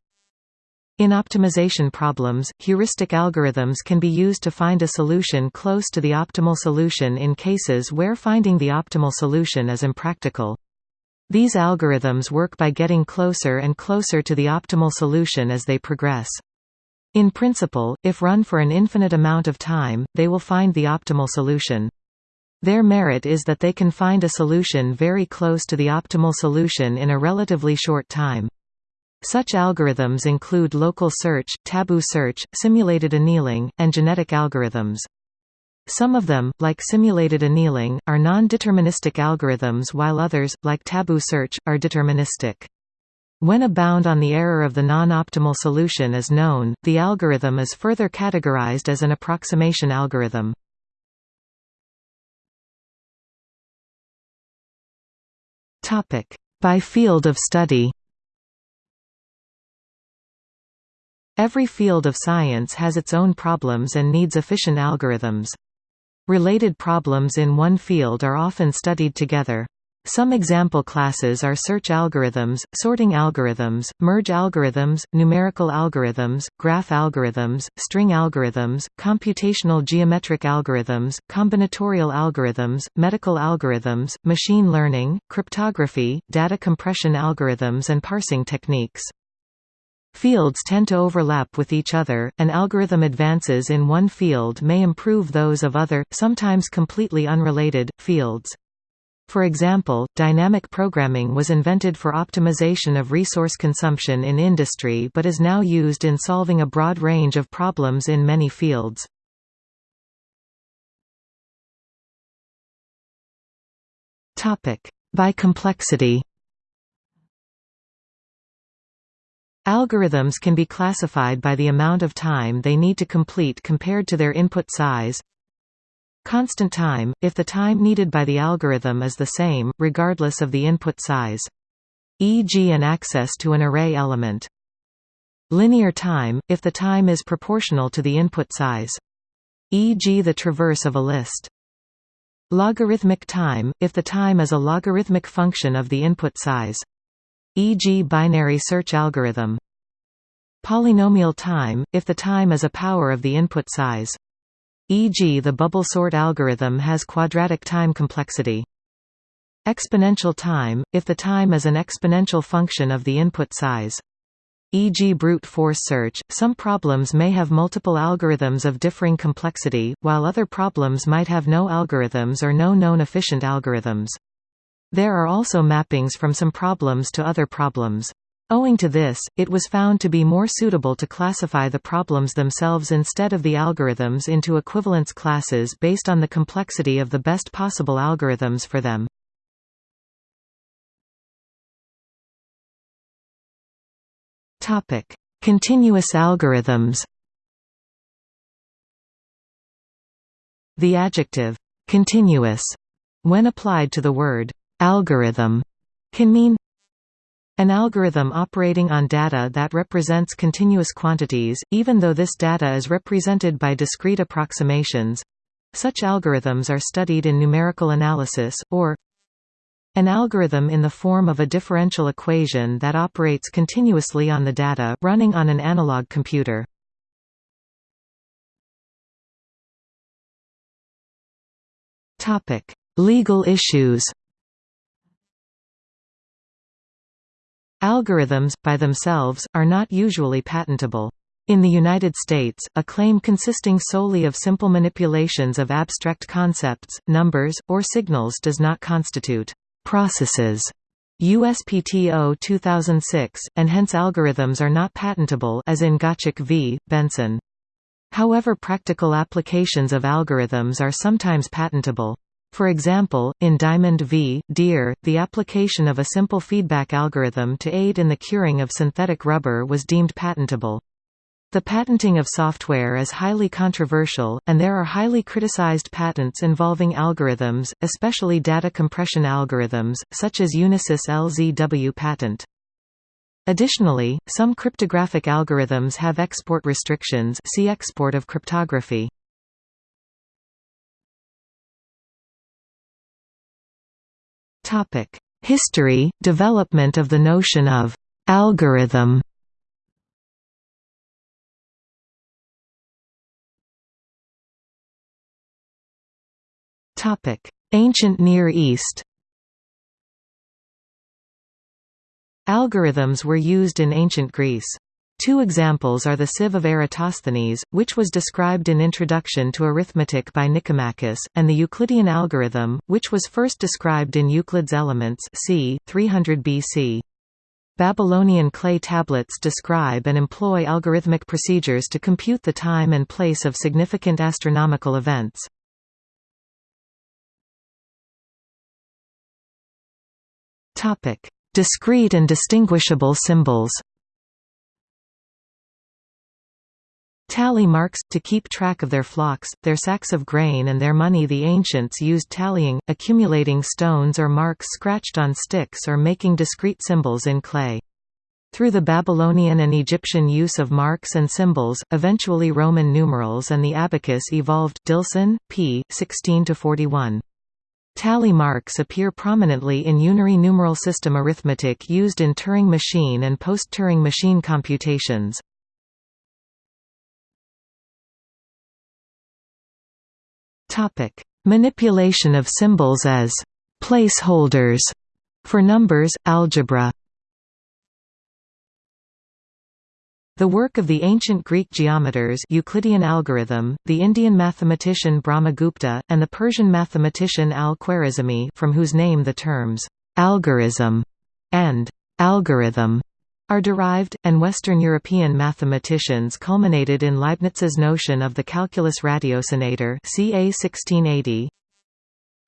In optimization problems, heuristic algorithms can be used to find a solution close to the optimal solution in cases where finding the optimal solution is impractical. These algorithms work by getting closer and closer to the optimal solution as they progress. In principle, if run for an infinite amount of time, they will find the optimal solution. Their merit is that they can find a solution very close to the optimal solution in a relatively short time. Such algorithms include local search, taboo search, simulated annealing, and genetic algorithms. Some of them, like simulated annealing, are non-deterministic algorithms while others, like taboo search, are deterministic. When a bound on the error of the non-optimal solution is known, the algorithm is further categorized as an approximation algorithm. By field of study Every field of science has its own problems and needs efficient algorithms. Related problems in one field are often studied together. Some example classes are search algorithms, sorting algorithms, merge algorithms, numerical algorithms, graph algorithms, string algorithms, computational geometric algorithms, combinatorial algorithms, medical algorithms, machine learning, cryptography, data compression algorithms and parsing techniques. Fields tend to overlap with each other, and algorithm advances in one field may improve those of other, sometimes completely unrelated, fields. For example, dynamic programming was invented for optimization of resource consumption in industry but is now used in solving a broad range of problems in many fields. By complexity Algorithms can be classified by the amount of time they need to complete compared to their input size, Constant time, if the time needed by the algorithm is the same, regardless of the input size. E.g. an access to an array element. Linear time, if the time is proportional to the input size. E.g. the traverse of a list. Logarithmic time, if the time is a logarithmic function of the input size. E.g. binary search algorithm. Polynomial time, if the time is a power of the input size e.g. the bubble sort algorithm has quadratic time complexity. Exponential time, if the time is an exponential function of the input size. E.g. brute force search, some problems may have multiple algorithms of differing complexity, while other problems might have no algorithms or no known efficient algorithms. There are also mappings from some problems to other problems. Owing to this, it was found to be more suitable to classify the problems themselves instead of the algorithms into equivalence classes based on the complexity of the best possible algorithms for them. Continuous algorithms The adjective, continuous, when applied to the word algorithm, can mean an algorithm operating on data that represents continuous quantities, even though this data is represented by discrete approximations. Such algorithms are studied in numerical analysis, or an algorithm in the form of a differential equation that operates continuously on the data running on an analog computer. Legal issues Algorithms, by themselves, are not usually patentable. In the United States, a claim consisting solely of simple manipulations of abstract concepts, numbers, or signals does not constitute processes. USPTO 2006, and hence algorithms are not patentable as in Gottschalk v. Benson. However practical applications of algorithms are sometimes patentable. For example, in Diamond v. Diehr, the application of a simple feedback algorithm to aid in the curing of synthetic rubber was deemed patentable. The patenting of software is highly controversial, and there are highly criticized patents involving algorithms, especially data compression algorithms, such as Unisys LZW patent. Additionally, some cryptographic algorithms have export restrictions see export of cryptography. Topic: History, development of the notion of algorithm. Topic: Ancient Near East. Algorithms were used in ancient Greece. Two examples are the sieve of Eratosthenes, which was described in Introduction to Arithmetic by Nicomachus, and the Euclidean algorithm, which was first described in Euclid's Elements c. 300 BC. Babylonian clay tablets describe and employ algorithmic procedures to compute the time and place of significant astronomical events. Discrete and distinguishable symbols Tally marks, to keep track of their flocks, their sacks of grain and their money The ancients used tallying, accumulating stones or marks scratched on sticks or making discrete symbols in clay. Through the Babylonian and Egyptian use of marks and symbols, eventually Roman numerals and the abacus evolved Dilson, p. 16–41. Tally marks appear prominently in unary numeral system arithmetic used in Turing machine and post-Turing machine computations. Topic: Manipulation of symbols as placeholders for numbers, algebra. The work of the ancient Greek geometers Euclidean algorithm, the Indian mathematician Brahmagupta, and the Persian mathematician al-Khwarizmi from whose name the terms «algorism» and «algorithm» are derived, and Western European mathematicians culminated in Leibniz's notion of the calculus ratiocinator ca 1680.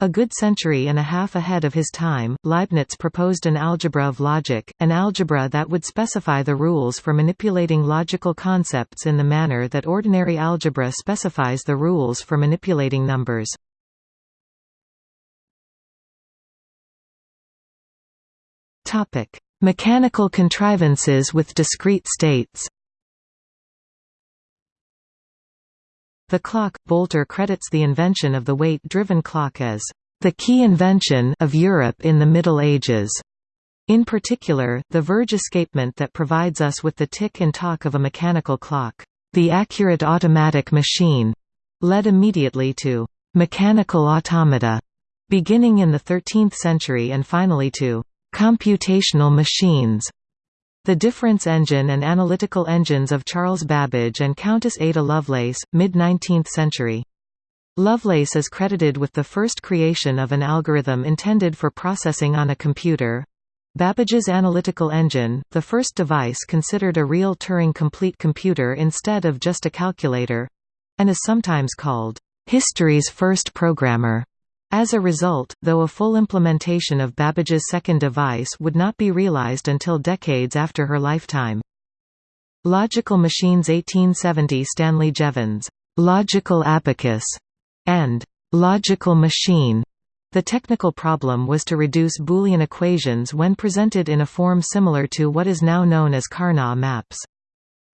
A good century and a half ahead of his time, Leibniz proposed an algebra of logic, an algebra that would specify the rules for manipulating logical concepts in the manner that ordinary algebra specifies the rules for manipulating numbers. Topic: Mechanical contrivances with discrete states The clock – Bolter credits the invention of the weight-driven clock as the key invention of Europe in the Middle Ages. In particular, the verge escapement that provides us with the tick and tock of a mechanical clock, the accurate automatic machine, led immediately to mechanical automata, beginning in the 13th century and finally to Computational machines the difference engine and analytical engines of Charles Babbage and Countess Ada Lovelace, mid-19th century. Lovelace is credited with the first creation of an algorithm intended for processing on a computer. Babbage's analytical engine, the first device considered a real Turing-complete computer instead of just a calculator—and is sometimes called, "...history's first programmer." As a result, though a full implementation of Babbage's second device would not be realized until decades after her lifetime. Logical Machines 1870 Stanley Jevons, "'Logical Abacus' and "'Logical Machine' The technical problem was to reduce Boolean equations when presented in a form similar to what is now known as Karnaugh maps.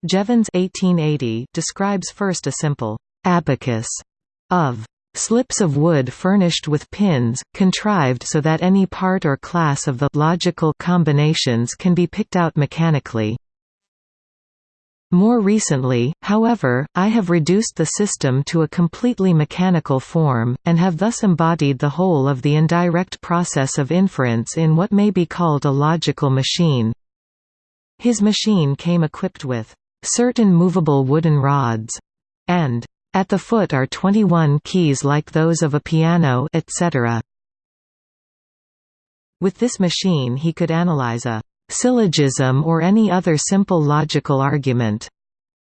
Jevons 1880 describes first a simple abacus of Slips of wood furnished with pins, contrived so that any part or class of the logical combinations can be picked out mechanically. More recently, however, I have reduced the system to a completely mechanical form, and have thus embodied the whole of the indirect process of inference in what may be called a logical machine. His machine came equipped with certain movable wooden rods and at the foot are 21 keys like those of a piano etc. With this machine he could analyze a syllogism or any other simple logical argument.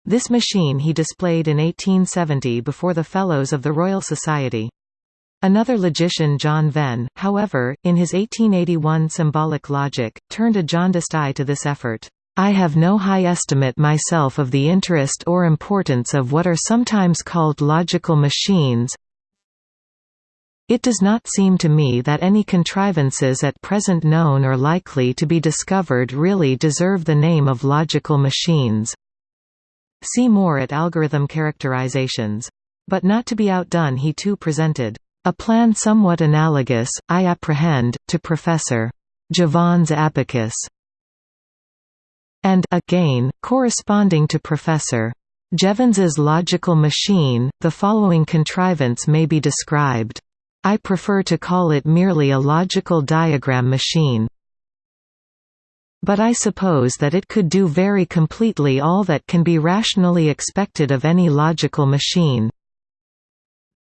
This machine he displayed in 1870 before the Fellows of the Royal Society. Another logician John Venn, however, in his 1881 Symbolic Logic, turned a jaundiced eye to this effort. I have no high estimate myself of the interest or importance of what are sometimes called logical machines. It does not seem to me that any contrivances at present known or likely to be discovered really deserve the name of logical machines. See more at algorithm characterizations. But not to be outdone he too presented a plan somewhat analogous, I apprehend, to Professor. Jevons' abacus and again, corresponding to Professor. Jevons's logical machine, the following contrivance may be described. I prefer to call it merely a logical diagram machine. But I suppose that it could do very completely all that can be rationally expected of any logical machine.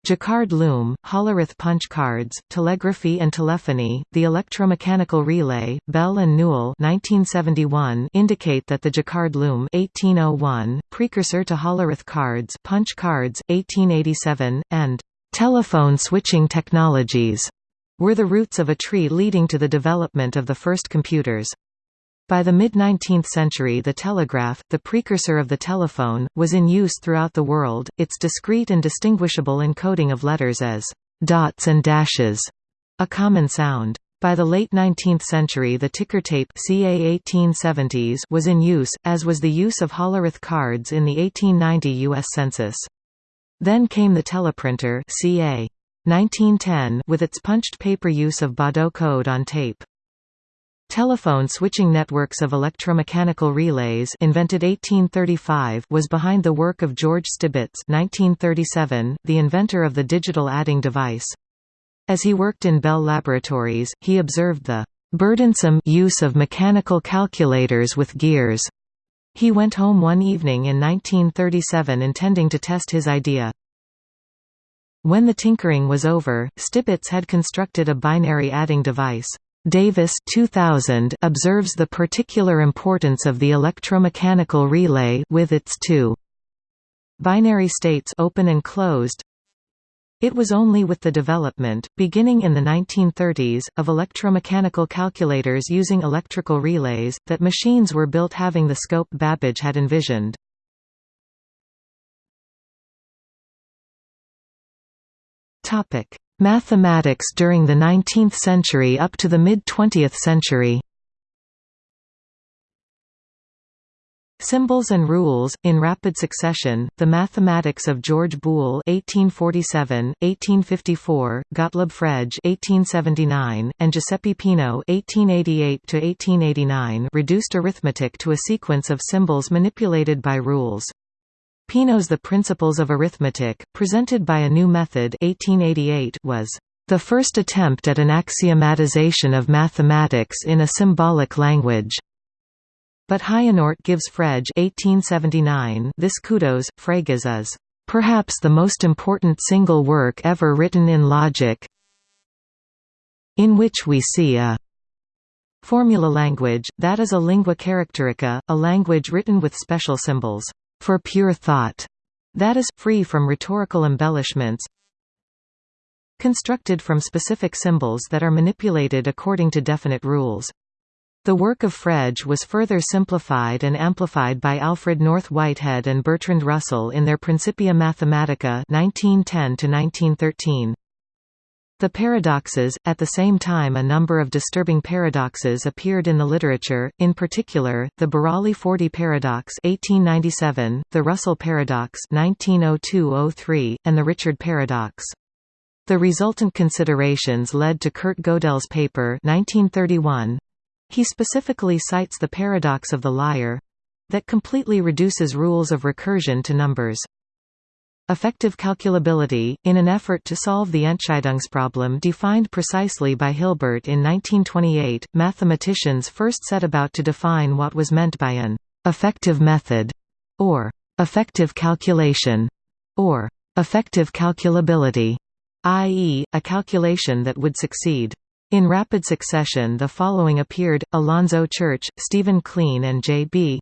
Jacquard loom, Hollerith punch cards, telegraphy and telephony, the electromechanical relay, Bell and Newell 1971 indicate that the Jacquard loom 1801, precursor to Hollerith cards, punch cards 1887, and telephone switching technologies were the roots of a tree leading to the development of the first computers. By the mid-19th century the telegraph, the precursor of the telephone, was in use throughout the world, its discrete and distinguishable encoding of letters as «dots and dashes», a common sound. By the late 19th century the ticker tape CA 1870s was in use, as was the use of Hollerith cards in the 1890 U.S. Census. Then came the teleprinter CA 1910 with its punched paper use of Baudot code on tape. Telephone switching networks of electromechanical relays invented 1835 was behind the work of George Stibitz 1937, the inventor of the digital adding device. As he worked in Bell Laboratories, he observed the burdensome use of mechanical calculators with gears. He went home one evening in 1937 intending to test his idea. When the tinkering was over, Stibitz had constructed a binary adding device. Davis 2000 observes the particular importance of the electromechanical relay with its two binary states open and closed. It was only with the development, beginning in the 1930s, of electromechanical calculators using electrical relays, that machines were built having the scope Babbage had envisioned. Topic: Mathematics during the 19th century up to the mid-20th century Symbols and rules, in rapid succession, the mathematics of George Boole (1847, 1854), Gottlob Frege (1879), and Giuseppe Peano (1888–1889) reduced arithmetic to a sequence of symbols manipulated by rules. Peano's The Principles of Arithmetic, presented by a new method 1888 was the first attempt at an axiomatization of mathematics in a symbolic language. But Heijenoort gives Frege 1879 this kudos, Frege's is perhaps the most important single work ever written in logic in which we see a formula language, that is a lingua characterica, a language written with special symbols for pure thought, that is, free from rhetorical embellishments, constructed from specific symbols that are manipulated according to definite rules. The work of Frege was further simplified and amplified by Alfred North Whitehead and Bertrand Russell in their Principia Mathematica 1910 -1913. The paradoxes, at the same time a number of disturbing paradoxes appeared in the literature, in particular, the Burali-Forti paradox 1897, the Russell paradox 1902–03, and the Richard paradox. The resultant considerations led to Kurt Gödel's paper 1931. He specifically cites the paradox of the liar—that completely reduces rules of recursion to numbers. Effective calculability, in an effort to solve the Entscheidungsproblem defined precisely by Hilbert in 1928, mathematicians first set about to define what was meant by an «effective method» or «effective calculation» or «effective calculability», i.e., a calculation that would succeed. In rapid succession the following appeared, Alonzo Church, Stephen Kleene and J. B.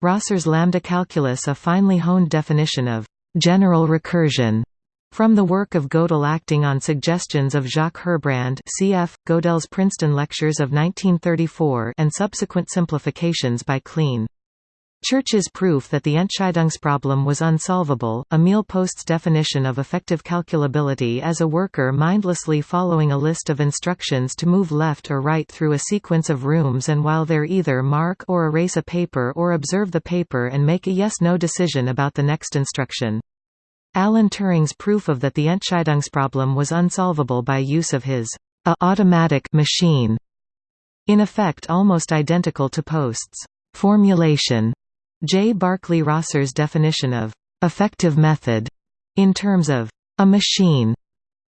Rosser's lambda calculus a finely honed definition of general recursion from the work of Gödel acting on suggestions of Jacques Herbrand cf. Gödel's Princeton Lectures of 1934 and subsequent simplifications by Kleene. Church's proof that the Entscheidungsproblem was unsolvable, Emil Post's definition of effective calculability as a worker mindlessly following a list of instructions to move left or right through a sequence of rooms and while there either mark or erase a paper or observe the paper and make a yes-no decision about the next instruction. Alan Turing's proof of that the Entscheidungsproblem was unsolvable by use of his a automatic machine, in effect almost identical to Post's formulation J. Barclay Rosser's definition of effective method in terms of a machine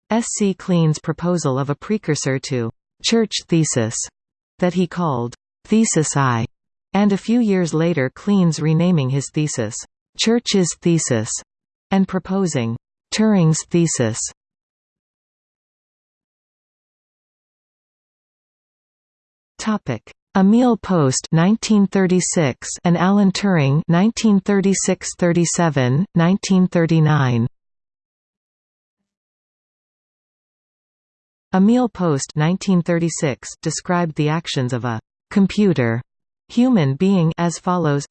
S. C. Kleene's proposal of a precursor to «church thesis» that he called «thesis I», and a few years later Kleene's renaming his thesis «Church's thesis» and proposing «Turing's thesis». Topic Emil Post 1936 and Alan Turing 1936-37 1939 Emil Post 1936 described the actions of a computer human being as follows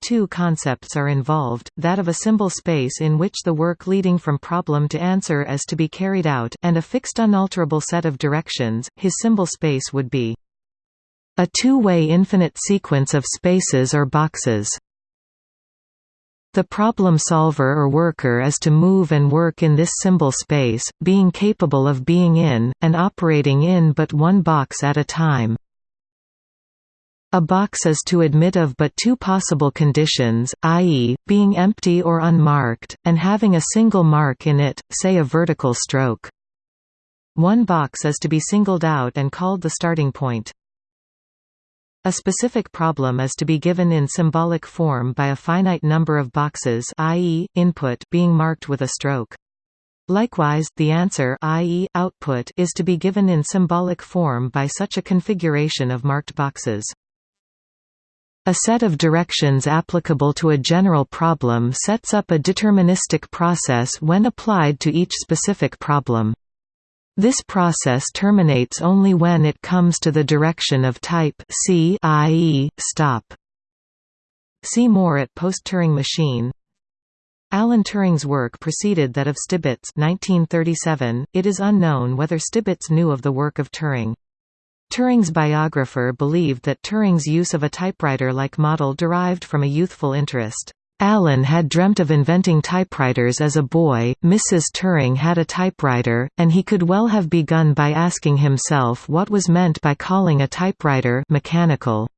Two concepts are involved, that of a symbol space in which the work leading from problem to answer is to be carried out, and a fixed unalterable set of directions, his symbol space would be a two-way infinite sequence of spaces or boxes. The problem solver or worker is to move and work in this symbol space, being capable of being in, and operating in but one box at a time. A box is to admit of but two possible conditions, i.e., being empty or unmarked, and having a single mark in it, say a vertical stroke. One box is to be singled out and called the starting point. A specific problem is to be given in symbolic form by a finite number of boxes i.e., input being marked with a stroke. Likewise, the answer i.e., output is to be given in symbolic form by such a configuration of marked boxes. A set of directions applicable to a general problem sets up a deterministic process when applied to each specific problem. This process terminates only when it comes to the direction of type C i.e., stop. See more at Post-Turing machine. Alan Turing's work preceded that of Stibitz 1937. .It is unknown whether Stibitz knew of the work of Turing. Turing's biographer believed that Turing's use of a typewriter-like model derived from a youthful interest. Alan had dreamt of inventing typewriters as a boy, Mrs. Turing had a typewriter, and he could well have begun by asking himself what was meant by calling a typewriter mechanical.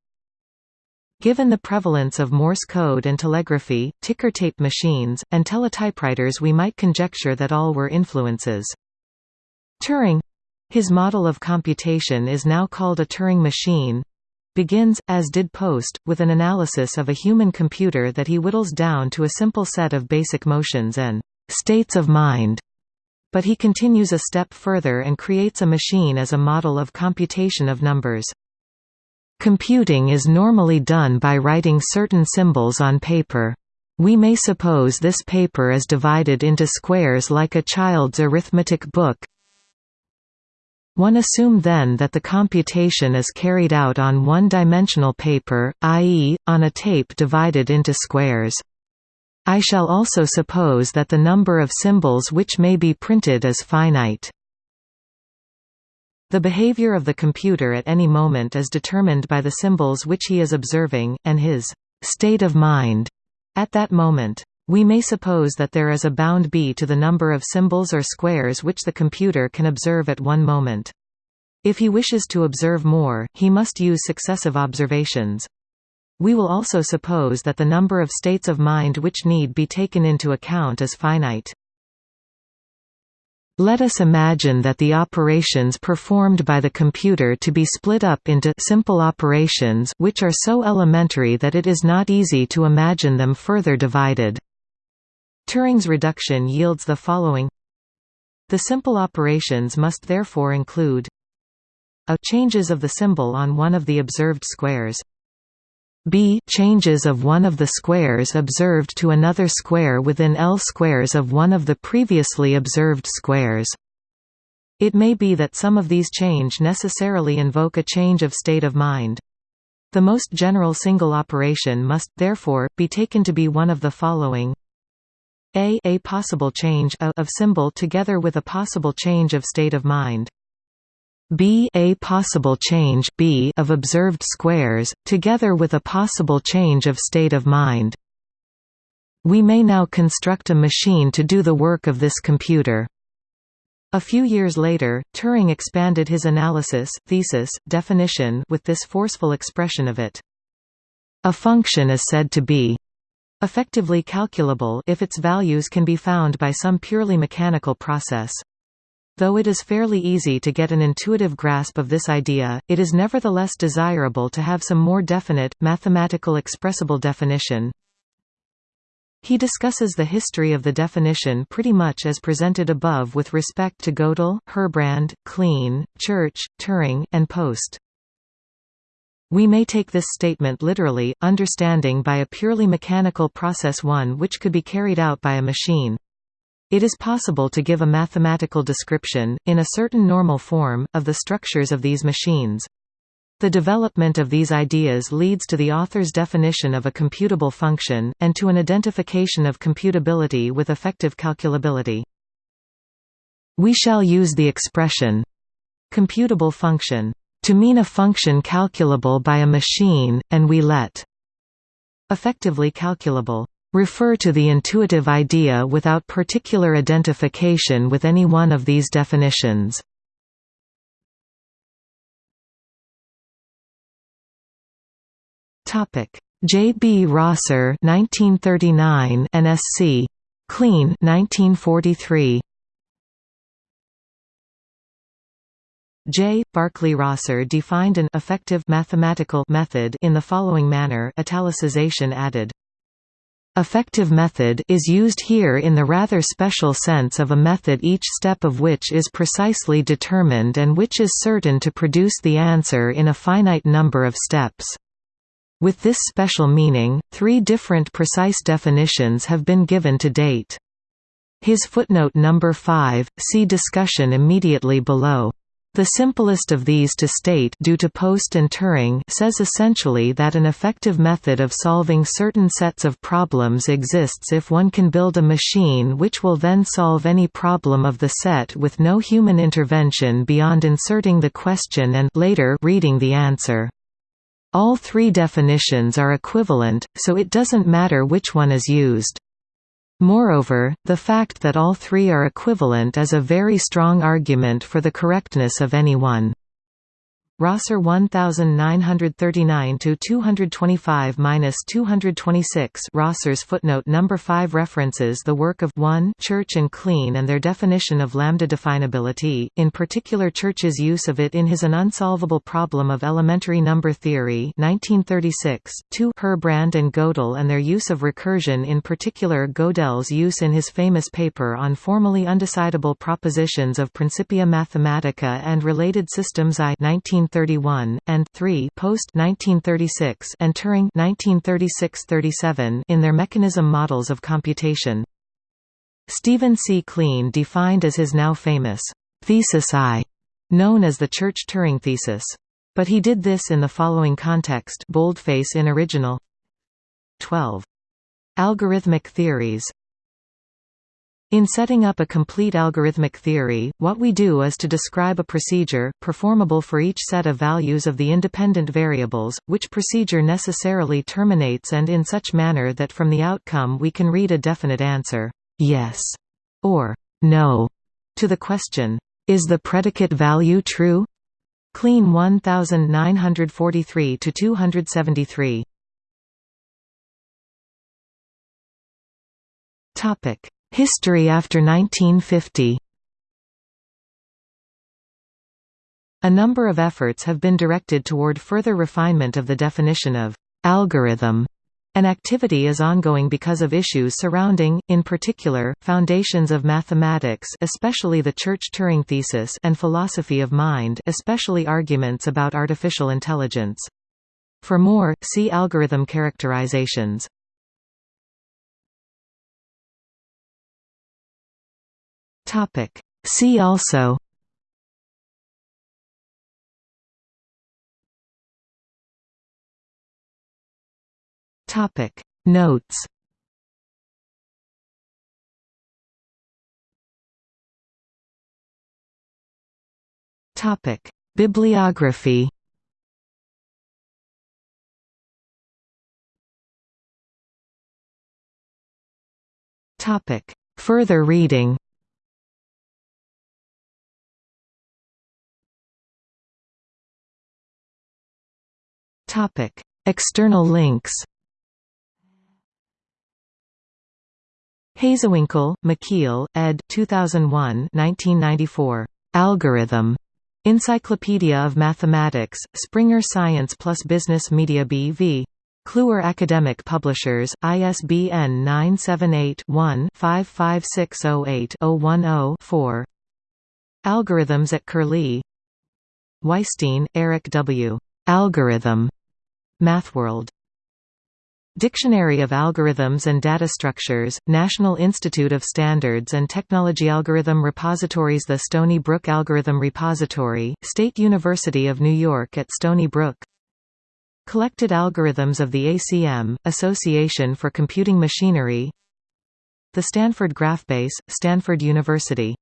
Given the prevalence of Morse code and telegraphy, ticker tape machines, and teletypewriters we might conjecture that all were influences. Turing his model of computation is now called a Turing machine, begins, as did Post, with an analysis of a human computer that he whittles down to a simple set of basic motions and states of mind. But he continues a step further and creates a machine as a model of computation of numbers. Computing is normally done by writing certain symbols on paper. We may suppose this paper is divided into squares like a child's arithmetic book, one assumed then that the computation is carried out on one-dimensional paper, i.e., on a tape divided into squares. I shall also suppose that the number of symbols which may be printed is finite. The behavior of the computer at any moment is determined by the symbols which he is observing, and his state of mind at that moment. We may suppose that there is a bound b to the number of symbols or squares which the computer can observe at one moment. If he wishes to observe more, he must use successive observations. We will also suppose that the number of states of mind which need be taken into account is finite. Let us imagine that the operations performed by the computer to be split up into simple operations which are so elementary that it is not easy to imagine them further divided. Turing's reduction yields the following. The simple operations must therefore include a. Changes of the symbol on one of the observed squares. B. Changes of one of the squares observed to another square within L squares of one of the previously observed squares. It may be that some of these change necessarily invoke a change of state of mind. The most general single operation must, therefore, be taken to be one of the following a a possible change a of symbol together with a possible change of state of mind. B a possible change B of observed squares, together with a possible change of state of mind. We may now construct a machine to do the work of this computer. A few years later, Turing expanded his analysis, thesis, definition with this forceful expression of it. A function is said to be Effectively calculable if its values can be found by some purely mechanical process. Though it is fairly easy to get an intuitive grasp of this idea, it is nevertheless desirable to have some more definite, mathematical expressible definition. He discusses the history of the definition pretty much as presented above with respect to Gödel, Herbrand, Kleene, Church, Turing, and Post. We may take this statement literally, understanding by a purely mechanical process one which could be carried out by a machine. It is possible to give a mathematical description, in a certain normal form, of the structures of these machines. The development of these ideas leads to the author's definition of a computable function, and to an identification of computability with effective calculability. We shall use the expression computable function to mean a function calculable by a machine, and we let effectively calculable refer to the intuitive idea without particular identification with any one of these definitions. Topic: J. B. Rosser, 1939, and S. C. Kleene, 1943. J. Barclay Rosser defined an effective mathematical method in the following manner italicization added. Effective method is used here in the rather special sense of a method each step of which is precisely determined and which is certain to produce the answer in a finite number of steps. With this special meaning, three different precise definitions have been given to date. His footnote number 5, see discussion immediately below. The simplest of these to state due to Post and Turing says essentially that an effective method of solving certain sets of problems exists if one can build a machine which will then solve any problem of the set with no human intervention beyond inserting the question and later reading the answer. All three definitions are equivalent, so it doesn't matter which one is used. Moreover, the fact that all three are equivalent is a very strong argument for the correctness of any one. Rosser 1939 to 225-226 Rosser's footnote number 5 references the work of 1 Church and Kleene and their definition of lambda definability, in particular Church's use of it in his An Unsolvable Problem of Elementary Number Theory 1936, 2 Herbrand and Gödel and their use of recursion in particular Gödel's use in his famous paper on formally undecidable propositions of Principia Mathematica and related systems I 19 1931, and 3 post 1936 and Turing 1936-37 in their mechanism models of computation. Stephen C. Kleene defined as his now famous thesis I, known as the Church-Turing thesis. But he did this in the following context boldface in original 12. Algorithmic theories in setting up a complete algorithmic theory, what we do is to describe a procedure, performable for each set of values of the independent variables, which procedure necessarily terminates and in such manner that from the outcome we can read a definite answer, yes, or no, to the question, is the predicate value true? Kleene 1943–273 Topic History after 1950 A number of efforts have been directed toward further refinement of the definition of «algorithm» An activity is ongoing because of issues surrounding, in particular, foundations of mathematics especially the Church-Turing thesis and philosophy of mind especially arguments about artificial intelligence. For more, see algorithm characterizations. Topic. See also Topic. Notes Topic. Bibliography Topic. Further reading Topic: External links. Hazewinkel, Michiel, ed. 2001 1994. Algorithm. Encyclopedia of Mathematics, Springer Science plus Business Media B.V. Kluwer Academic Publishers, ISBN 978-1-55608-010-4 Algorithms at Curlie Weisstein, Eric W. Algorithm. MathWorld. Dictionary of Algorithms and Data Structures, National Institute of Standards and Technology Algorithm Repositories The Stony Brook Algorithm Repository, State University of New York at Stony Brook. Collected Algorithms of the ACM, Association for Computing Machinery. The Stanford Graphbase, Stanford University